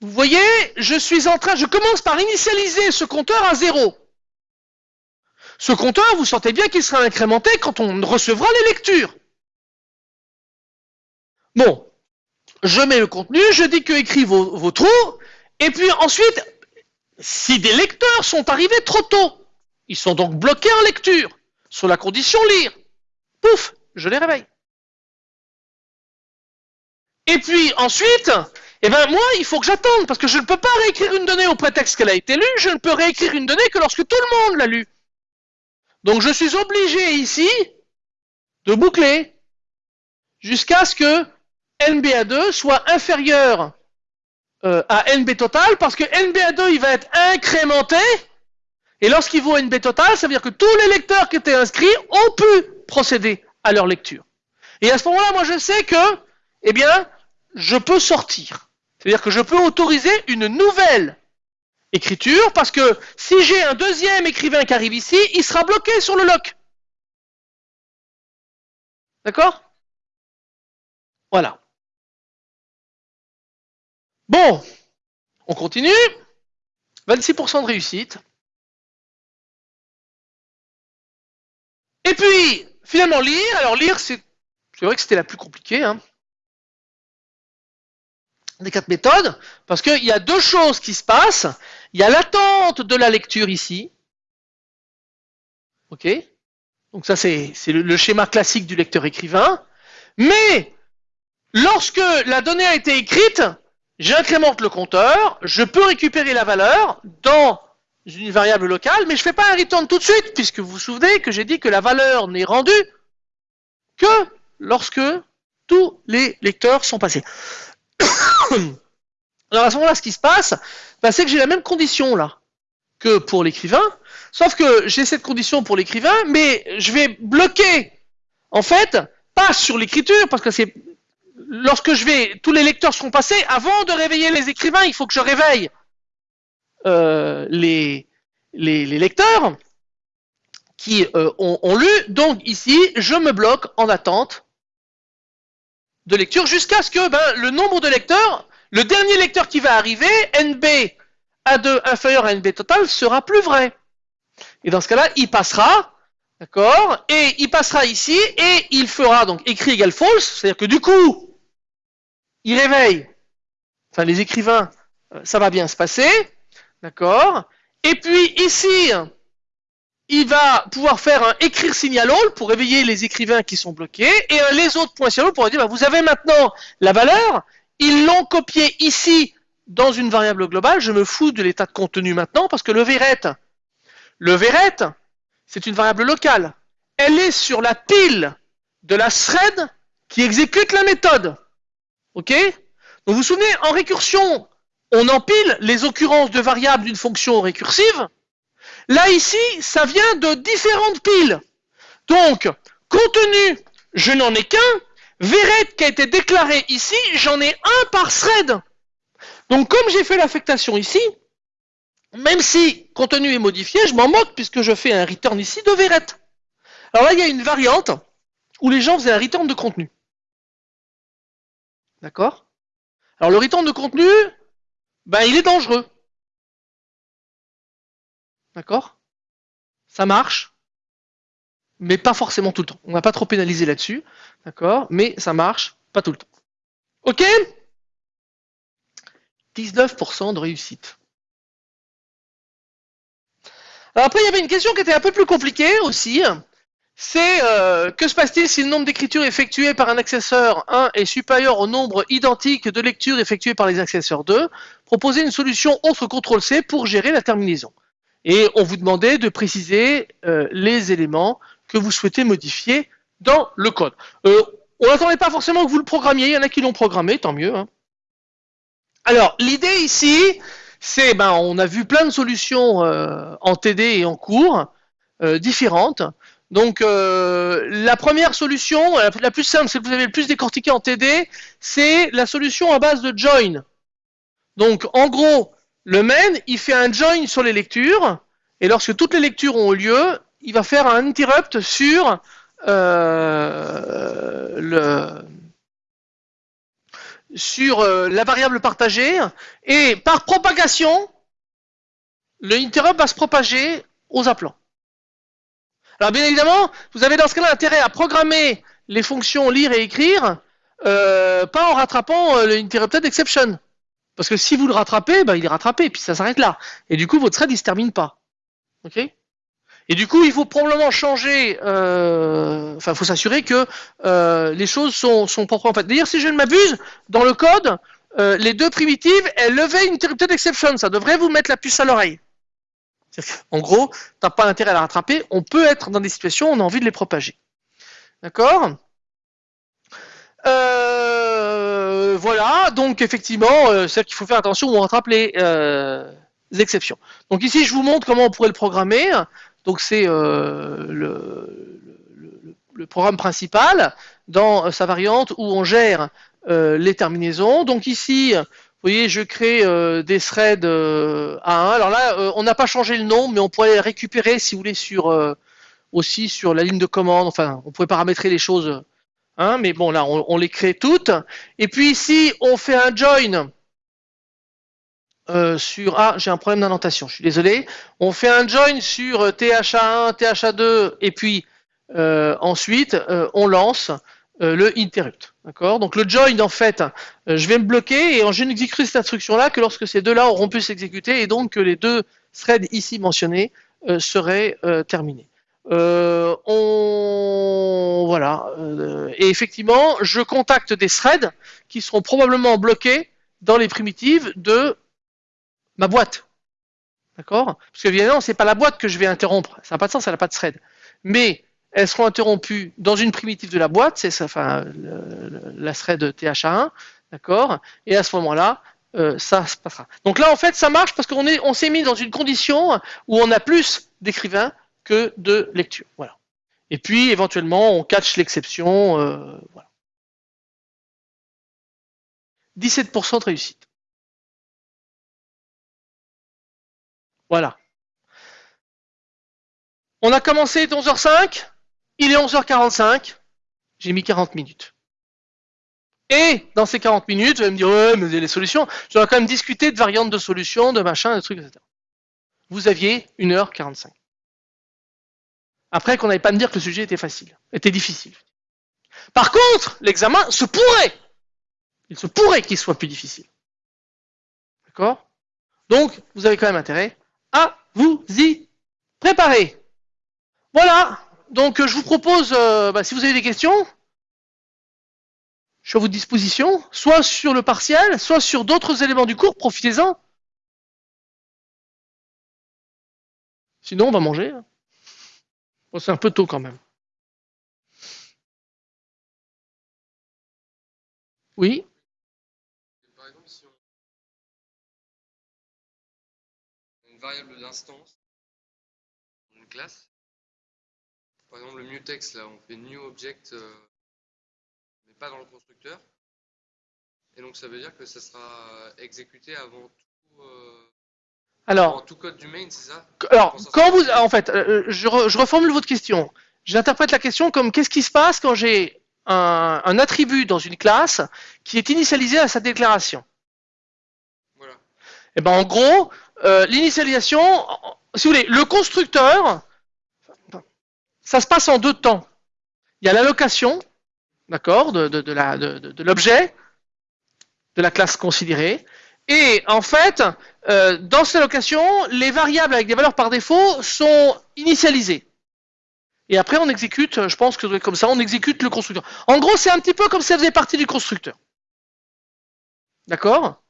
vous voyez, je suis en train, je commence par initialiser ce compteur à zéro. Ce compteur, vous sentez bien qu'il sera incrémenté quand on recevra les lectures. Bon, je mets le contenu, je dis que écrit vos, trous, et puis ensuite, si des lecteurs sont arrivés trop tôt, ils sont donc bloqués en lecture, sur la condition lire, pouf, je les réveille. Et puis ensuite, eh ben moi, il faut que j'attende, parce que je ne peux pas réécrire une donnée au prétexte qu'elle a été lue, je ne peux réécrire une donnée que lorsque tout le monde l'a lue. Donc je suis obligé ici de boucler jusqu'à ce que NBA2 soit inférieur euh, à NB total parce que NBA2 il va être incrémenté et lorsqu'il vaut NB total, ça veut dire que tous les lecteurs qui étaient inscrits ont pu procéder à leur lecture. Et à ce moment-là, moi je sais que, eh bien, je peux sortir. C'est-à-dire que je peux autoriser une nouvelle écriture parce que si j'ai un deuxième écrivain qui arrive ici, il sera bloqué sur le lock. D'accord? Voilà. Bon, on continue. 26% de réussite. Et puis, finalement, lire. Alors, lire, c'est vrai que c'était la plus compliquée. Hein, des quatre méthodes. Parce qu'il y a deux choses qui se passent. Il y a l'attente de la lecture ici. OK Donc ça, c'est le schéma classique du lecteur-écrivain. Mais, lorsque la donnée a été écrite, J'incrémente le compteur, je peux récupérer la valeur dans une variable locale, mais je ne fais pas un return tout de suite, puisque vous vous souvenez que j'ai dit que la valeur n'est rendue que lorsque tous les lecteurs sont passés. Alors à ce moment-là, ce qui se passe, bah, c'est que j'ai la même condition là que pour l'écrivain, sauf que j'ai cette condition pour l'écrivain, mais je vais bloquer, en fait, pas sur l'écriture, parce que c'est lorsque je vais, tous les lecteurs seront passés, avant de réveiller les écrivains, il faut que je réveille euh, les, les, lecteurs qui euh, ont, lu. Donc ici, je me bloque en attente de lecture jusqu'à ce que ben, le nombre de lecteurs, le dernier lecteur qui va arriver, NB A2 inférieur à NB total, sera plus vrai. Et dans ce cas-là, il passera, d'accord, et il passera ici, et il fera donc écrit égal false, c'est-à-dire que du coup, il réveille, enfin les écrivains, euh, ça va bien se passer, d'accord Et puis ici, il va pouvoir faire un écrire signal all pour réveiller les écrivains qui sont bloqués, et les autres points signal all pour dire, bah, vous avez maintenant la valeur, ils l'ont copié ici dans une variable globale, je me fous de l'état de contenu maintenant, parce que le veret, le veret, c'est une variable locale. Elle est sur la pile de la thread qui exécute la méthode. Ok? Donc vous vous souvenez, en récursion, on empile les occurrences de variables d'une fonction récursive. Là, ici, ça vient de différentes piles. Donc, contenu, je n'en ai qu'un. Veret qui a été déclaré ici, j'en ai un par thread. Donc, comme j'ai fait l'affectation ici, même si contenu est modifié, je m'en moque puisque je fais un return ici de Veret. Alors là, il y a une variante où les gens faisaient un return de contenu. D'accord? Alors le return de contenu, ben, il est dangereux. D'accord? Ça marche, mais pas forcément tout le temps. On va pas trop pénaliser là-dessus. D'accord? Mais ça marche pas tout le temps. OK? 19% de réussite. Alors après, il y avait une question qui était un peu plus compliquée aussi. C'est euh, que se passe-t-il si le nombre d'écritures effectuées par un accesseur 1 est supérieur au nombre identique de lectures effectuées par les accesseurs 2 Proposer une solution autre contrôle C pour gérer la terminaison. Et on vous demandait de préciser euh, les éléments que vous souhaitez modifier dans le code. Euh, on n'attendait pas forcément que vous le programmiez, il y en a qui l'ont programmé, tant mieux. Hein. Alors, l'idée ici, c'est, ben, on a vu plein de solutions en TD et en cours, différentes. Donc euh, la première solution, la plus simple, celle que vous avez le plus décortiqué en TD, c'est la solution à base de join. Donc en gros, le main, il fait un join sur les lectures, et lorsque toutes les lectures ont lieu, il va faire un interrupt sur euh, euh, la variable partagée, et par propagation, le interrupt va se propager aux appelants. Alors bien évidemment, vous avez dans ce cas-là intérêt à programmer les fonctions lire et écrire, euh, pas en rattrapant euh, l'interrupted exception. Parce que si vous le rattrapez, bah, il est rattrapé, puis ça s'arrête là. Et du coup, votre thread, il se termine pas. Ok? Et du coup, il faut probablement changer, euh, enfin, il faut s'assurer que les choses sont, sont proprement faites. D'ailleurs, si je ne m'abuse, dans le code, les deux primitives, elles levaient une interrupted exception. Ça devrait vous mettre la puce à l'oreille. En gros, tu n'as pas intérêt à la rattraper. On peut être dans des situations où on a envie de les propager. D'accord? Euh, Voilà, donc effectivement, euh, faut faire attention où on rattrape les, euh, exceptions. Donc ici, je vous montre comment on pourrait le programmer. Donc c'est le, le, programme principal dans sa variante où on gère les terminaisons. Donc ici, vous voyez, je crée euh, des threads euh, A1. Alors là, euh, on n'a pas changé le nom, mais on pourrait récupérer, si vous voulez, sur aussi sur la ligne de commande. Enfin, on pourrait paramétrer les choses. Hein, mais bon, là, on, les crée toutes. Et puis ici, on fait un join sur... Ah, j'ai un problème d'indentation, je suis désolé. On fait un join sur THA1, THA2, et puis ensuite, on lance euh, le interrupt. D'accord? Donc le join, en fait, euh, je vais me bloquer et je n'exécuterai cette instruction-là que lorsque ces deux-là auront pu s'exécuter et donc que les deux threads ici mentionnés euh, seraient terminés. on voilà et effectivement je contacte des threads qui seront probablement bloqués dans les primitives de ma boîte d'accord? Parce que évidemment c'est pas la boîte que je vais interrompre ça n'a pas de sens elle n'a pas de thread mais elles seront interrompues dans une primitive de la boîte, c'est enfin la thread THA1, d'accord Et à ce moment-là, euh, ça se passera. Donc là, en fait, ça marche parce qu'on on s'est mis dans une condition où on a plus d'écrivains que de lecture. Voilà. Et puis, éventuellement, on catch l'exception. Euh, voilà. 17% de réussite. Voilà. On a commencé 11h05. Il est 11h45, j'ai mis 40 minutes. Et dans ces 40 minutes, vous allez me dire, ouais, mais les solutions, j'aurais quand même discuté de variantes de solutions, de machin, de trucs, etc. Vous aviez 1h45. Après qu'on n'avait pas me dire que le sujet était facile, était difficile. Par contre, l'examen se pourrait, il se pourrait qu'il soit plus difficile. D'accord? Donc, vous avez quand même intérêt à vous y préparer. Voilà, donc je vous propose, euh, bah, si vous avez des questions, je suis à votre disposition, soit sur le partiel, soit sur d'autres éléments du cours, profitez-en. Sinon, on va manger. c'est un peu tôt quand même. Oui Par exemple, si on... une variable d'instance une classe, par exemple, le mutex, là, on fait new object, euh, mais pas dans le constructeur. Et donc, ça veut dire que ça sera exécuté avant tout, euh, alors, tout code du main, c'est ça? Alors, quand vous, en fait, euh, je, reformule votre question. J'interprète la question comme qu'est-ce qui se passe quand j'ai un, attribut dans une classe qui est initialisé à sa déclaration? Voilà. Et eh ben, en gros, l'initialisation, si vous voulez, le constructeur ça se passe en deux temps. Il y a l'allocation, d'accord, de, l'objet, de la classe considérée, et en fait, euh, dans cette allocation, les variables avec des valeurs par défaut sont initialisées. Et après, on exécute, je pense que comme ça, on exécute le constructeur. En gros, c'est un petit peu comme si ça faisait partie du constructeur. D'accord?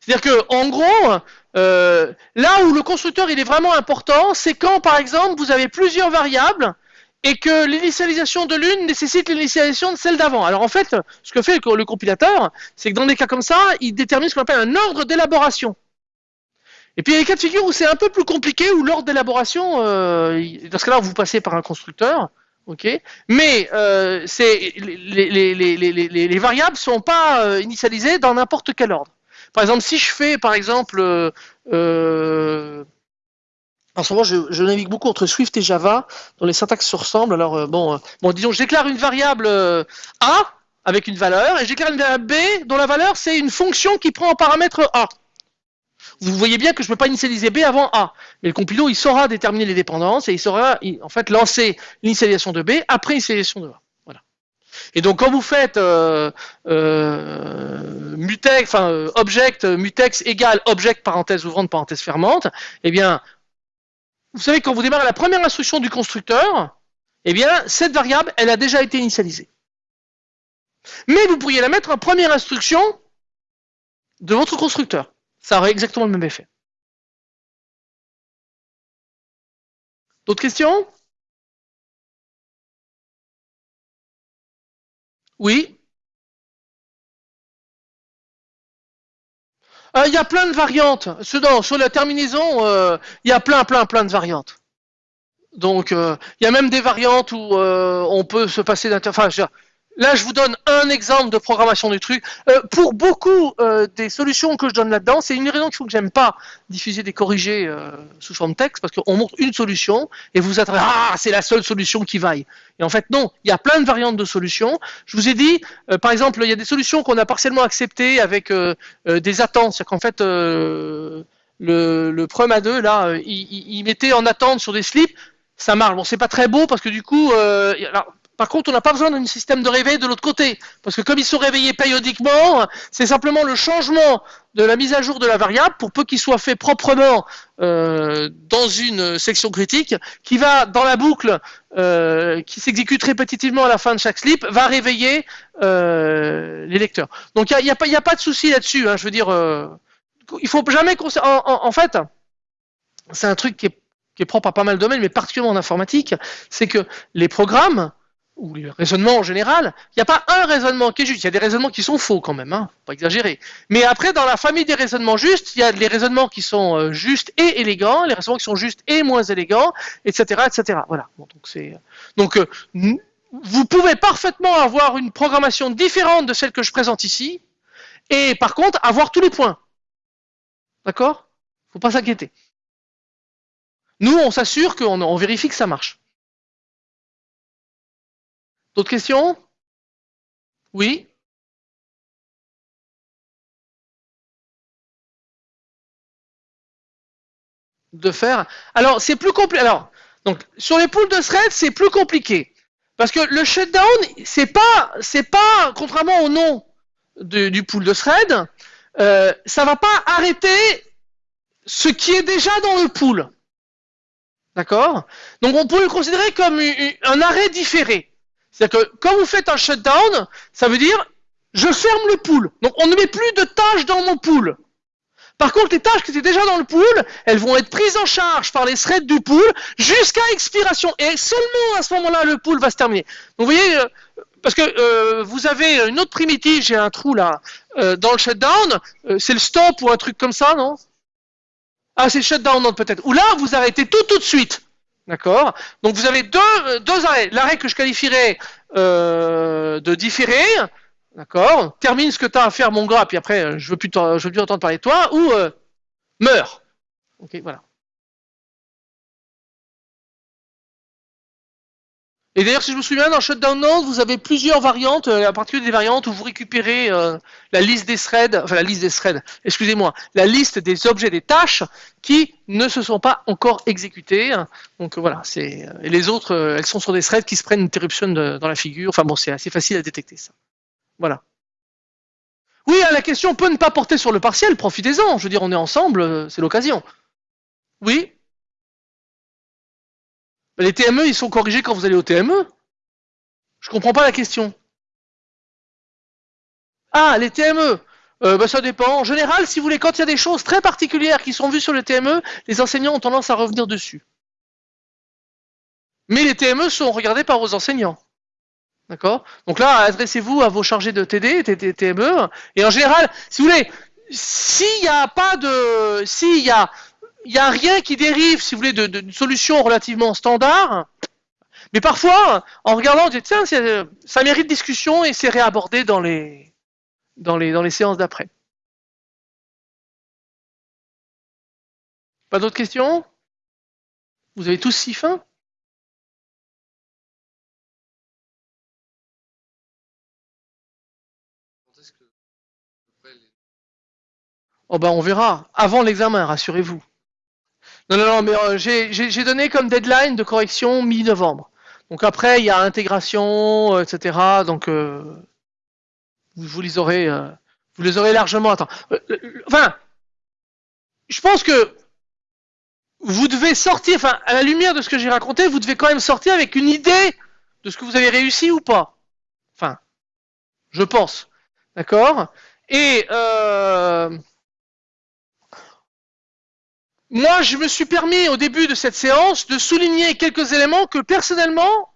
C'est-à-dire que, en gros, euh, là où le constructeur il est vraiment important, c'est quand, par exemple, vous avez plusieurs variables et que l'initialisation de l'une nécessite l'initialisation de celle d'avant. Alors en fait, ce que fait le compilateur, c'est que dans des cas comme ça, il détermine ce qu'on appelle un ordre d'élaboration. Et puis il y a des cas de figure où c'est un peu plus compliqué, où l'ordre d'élaboration, euh, dans ce cas-là, vous passez par un constructeur, ok Mais euh, les, les, les, les, variables sont pas euh, initialisées dans n'importe quel ordre. Par exemple, si je fais, par exemple, euh, en ce moment, je, navigue beaucoup entre Swift et Java, dont les syntaxes se ressemblent. Alors, euh, bon, euh, bon, disons, je déclare une variable euh, A avec une valeur, et je une variable B dont la valeur, c'est une fonction qui prend en paramètre A. Vous voyez bien que je ne peux pas initialiser B avant A. Mais le compilo, il saura déterminer les dépendances et il saura, en fait, lancer l'initialisation de B après l'initialisation de A. Voilà. Et donc, quand vous faites mutex, enfin, object mutex égale object parenthèse ouvrante parenthèse fermante, eh bien, vous savez, quand vous démarrez la première instruction du constructeur, eh bien, cette variable, elle a déjà été initialisée. Mais vous pourriez la mettre en première instruction de votre constructeur. Ça aurait exactement le même effet. D'autres questions? Oui Euh, il y a plein de variantes. sur la terminaison, euh, il y a plein, plein, plein de variantes. Donc, euh, il y a même des variantes où on peut se passer d'interface. Là, je vous donne un exemple de programmation du truc. Euh, pour beaucoup euh, des solutions que je donne là-dedans, c'est une raison qu'il faut que j'aime pas diffuser des corrigés euh, sous forme texte, parce qu'on montre une solution et vous attendez ah c'est la seule solution qui vaille. Et en fait non, il y a plein de variantes de solutions. Je vous ai dit, par exemple, il y a des solutions qu'on a partiellement acceptées avec des attentes, c'est-à-dire qu'en fait le, le prom A2 là, il, mettait en attente sur des slips ça marche. Bon, c'est pas très beau parce que du coup, alors, par contre, on n'a pas besoin d'un système de réveil de l'autre côté, parce que comme ils sont réveillés périodiquement, c'est simplement le changement de la mise à jour de la variable, pour peu qu'il soit fait proprement euh, dans une section critique, qui va dans la boucle, euh, qui s'exécute répétitivement à la fin de chaque slip, va réveiller euh, les lecteurs. Donc il n'y a, pas de souci là-dessus. Hein, je veux dire, il faut jamais en, en fait, c'est un truc qui est, qui est propre à pas mal de domaines, mais particulièrement en informatique, c'est que les programmes ou les raisonnements en général, il n'y a pas un raisonnement qui est juste. Il y a des raisonnements qui sont faux quand même, hein, pas exagérer. Mais après, dans la famille des raisonnements justes, il y a les raisonnements qui sont euh, justes et élégants, les raisonnements qui sont justes et moins élégants, etc., etc. Voilà. donc c'est donc euh, vous pouvez parfaitement avoir une programmation différente de celle que je présente ici, et par contre avoir tous les points. D'accord? Faut pas s'inquiéter. Nous, on s'assure qu'on on vérifie que ça marche. D'autres questions? Oui? De faire. Alors, c'est plus compliqué. Alors, sur les poules de thread, c'est plus compliqué. Parce que le shutdown, c'est pas, c'est pas, contrairement au nom du pool de thread, euh, ça va pas arrêter ce qui est déjà dans le pool. D'accord? Donc on peut le considérer comme un arrêt différé. C'est-à-dire que quand vous faites un shutdown, ça veut dire je ferme le pool. Donc on ne met plus de tâches dans mon pool. Par contre, les tâches qui étaient déjà dans le pool, elles vont être prises en charge par les threads du pool jusqu'à expiration. Et seulement à ce moment-là, le pool va se terminer. Donc vous voyez, euh, parce que euh, vous avez une autre primitive, j'ai un trou là, euh, dans le shutdown, c'est le stop ou un truc comme ça, non? Ah, c'est le shutdown, peut-être. Ou là, vous arrêtez tout tout de suite. D'accord Donc vous avez deux, arrêts. L'arrêt que je qualifierais euh, de différé, d'accord Termine ce que tu as à faire, mon gars, puis après, je veux plus, veux plus entendre parler de toi, ou euh, meurs. Ok, voilà. Et d'ailleurs, si je me souviens, dans Shutdown Node, vous avez plusieurs variantes, à euh, partir des variantes où vous récupérez euh, la liste des threads, enfin la liste des threads, excusez-moi, la liste des objets, des tâches qui ne se sont pas encore exécutées. Donc voilà, c'est euh, et les autres, elles sont sur des threads qui se prennent une interruption dans la figure. Enfin bon, c'est assez facile à détecter ça. Voilà. Oui, hein, la question peut ne pas porter sur le partiel, profitez-en. Je veux dire, on est ensemble, c'est l'occasion. Oui Les TME, ils sont corrigés quand vous allez au TME. Je comprends pas la question. Ah, les TME. Euh, bah, ça dépend. En général, si vous voulez, quand il y a des choses très particulières qui sont vues sur le TME, les enseignants ont tendance à revenir dessus. Mais les TME sont regardés par vos enseignants. D'accord? Donc là, adressez-vous à vos chargés de TD, TME. Et en général, si vous voulez, s'il n'y a pas de. S'il y a, il y a rien qui dérive, si vous voulez, d'une solution relativement standard, mais parfois, en regardant, on dit, tiens, ça mérite discussion et c'est réabordé dans les, dans les, dans les séances d'après. Pas d'autres questions? Vous avez tous si faim? Oh ben on verra, avant l'examen, rassurez-vous. Non, non, non, mais euh, j'ai donné comme deadline de correction mi-novembre. Donc après, il y a intégration, euh, etc. Donc euh, vous, les aurez, vous les aurez largement. Enfin, je pense que vous devez sortir, enfin, à la lumière de ce que j'ai raconté, vous devez quand même sortir avec une idée de ce que vous avez réussi ou pas. Enfin, je pense. D'accord? Et euh, moi, je me suis permis au début de cette séance de souligner quelques éléments que personnellement,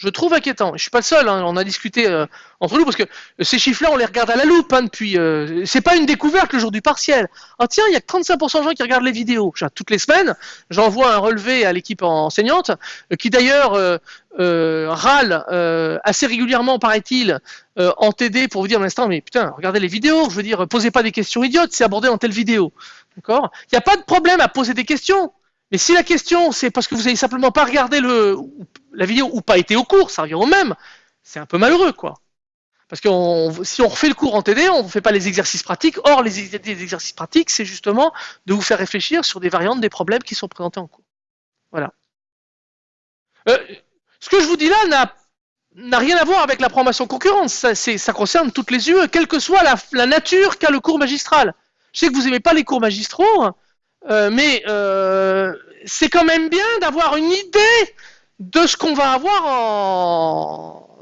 je trouve inquiétants. Je suis pas le seul, hein, on a discuté euh, entre nous parce que ces chiffres-là, on les regarde à la loupe hein, depuis. Euh, c'est pas une découverte le jour du partiel. Ah tiens, il y a 35% de gens qui regardent les vidéos. Toutes les semaines, j'envoie un relevé à l'équipe enseignante euh, qui d'ailleurs euh, râle assez régulièrement, paraît-il, en TD pour vous dire l'instant, mais putain, regardez les vidéos. Je veux dire, posez pas des questions idiotes, c'est abordé dans telle vidéo. Il n'y a pas de problème à poser des questions. Mais si la question, c'est parce que vous avez simplement pas regardé la vidéo ou pas été au cours, ça revient au même, c'est un peu malheureux, quoi. Parce que si on refait le cours en TD, on ne fait pas les exercices pratiques. Or, les, exercices pratiques, c'est justement de vous faire réfléchir sur des variantes des problèmes qui sont présentés en cours. Voilà. Euh, ce que je vous dis là n'a rien à voir avec la programmation concurrente. Ça, concerne toutes les UE, quelle que soit la nature qu'a le cours magistral. Je sais que vous n'aimez pas les cours magistraux, euh, mais euh, c'est quand même bien d'avoir une idée de ce qu'on va avoir en...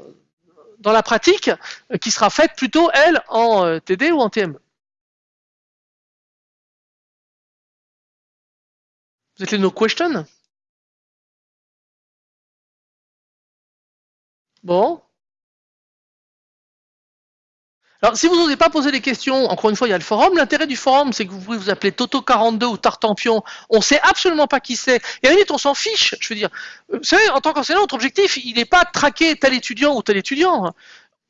dans la pratique, euh, qui sera faite plutôt, elle, en TD ou en TME. Vous êtes les no question Bon. Alors, si vous n'osez pas poser des questions, encore une fois, il y a le forum. L'intérêt du forum, c'est que vous pouvez vous appeler Toto42 ou Tartampion. On sait absolument pas qui c'est. Et à la limite, on s'en fiche. Je veux dire, euh, vous savez, en tant qu'enseignant, notre objectif, il n'est pas de traquer tel étudiant ou tel étudiant.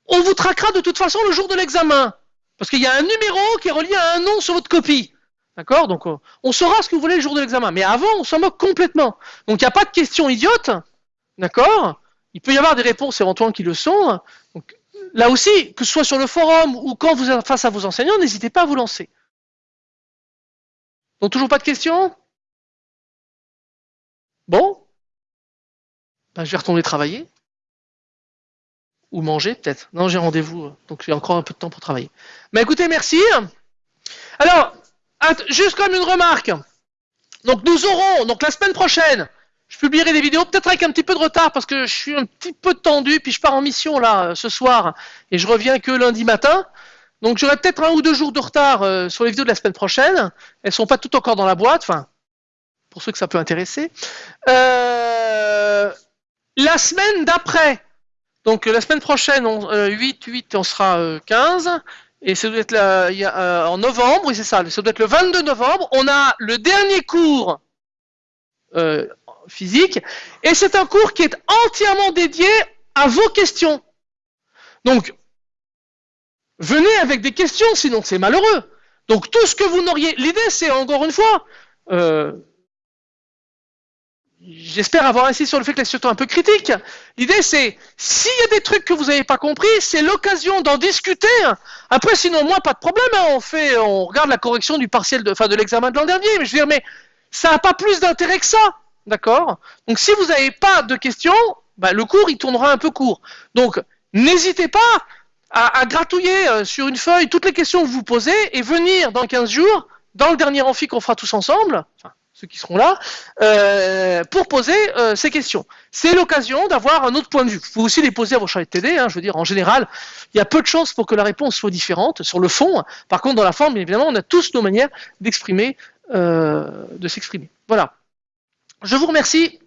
On vous traquera de toute façon le jour de l'examen. Parce qu'il y a un numéro qui est relié à un nom sur votre copie. D'accord? Donc, euh, on saura ce que vous voulez le jour de l'examen. Mais avant, on s'en moque complètement. Donc, il n'y a pas de questions idiotes. D'accord? Il peut y avoir des réponses éventuellement qui le sont. Donc, là aussi, que ce soit sur le forum ou quand vous êtes face à vos enseignants, n'hésitez pas à vous lancer. Donc toujours pas de questions? Bon ben, Je vais retourner travailler. Ou manger peut-être. Non, j'ai rendez-vous, donc j'ai encore un peu de temps pour travailler. Mais écoutez, merci. Alors, juste comme une remarque. Donc nous aurons, donc la semaine prochaine, je publierai des vidéos, peut-être avec un petit peu de retard parce que je suis un petit peu tendu, puis je pars en mission là ce soir et je reviens que lundi matin. Donc j'aurai peut-être un ou deux jours de retard euh, sur les vidéos de la semaine prochaine. Elles sont pas toutes encore dans la boîte, enfin pour ceux que ça peut intéresser. Euh, la semaine d'après, donc la semaine prochaine, on, 8, euh, 8, on sera 15. Et ça doit être en novembre, oui c'est ça, ça doit être le 22 novembre. On a le dernier cours physique. Et c'est un cours qui est entièrement dédié à vos questions. Donc, venez avec des questions, sinon c'est malheureux. Donc tout ce que vous n'auriez... L'idée, c'est encore une fois... Euh, j'espère avoir insisté sur le fait que la situation est un peu critique. L'idée, c'est, s'il y a des trucs que vous n'avez pas compris, c'est l'occasion d'en discuter. Après, sinon, moi, pas de problème. Hein. On fait, on regarde la correction du partiel de, enfin, de l'examen de l'an dernier. Mais je veux dire, mais ça n'a pas plus d'intérêt que ça. D'accord? Donc si vous n'avez pas de questions, bah, le cours il tournera un peu court. Donc n'hésitez pas à, gratouiller euh, sur une feuille toutes les questions que vous posez et venir dans 15 jours, dans le dernier amphi qu'on fera tous ensemble, ceux qui seront là, euh, pour poser euh, ces questions. C'est l'occasion d'avoir un autre point de vue. Vous pouvez aussi les poser à vos chargés de TD, je veux dire, en général, il y a peu de chances pour que la réponse soit différente sur le fond. Par contre, dans la forme, évidemment, on a tous nos manières d'exprimer, de s'exprimer. Voilà. Je vous remercie.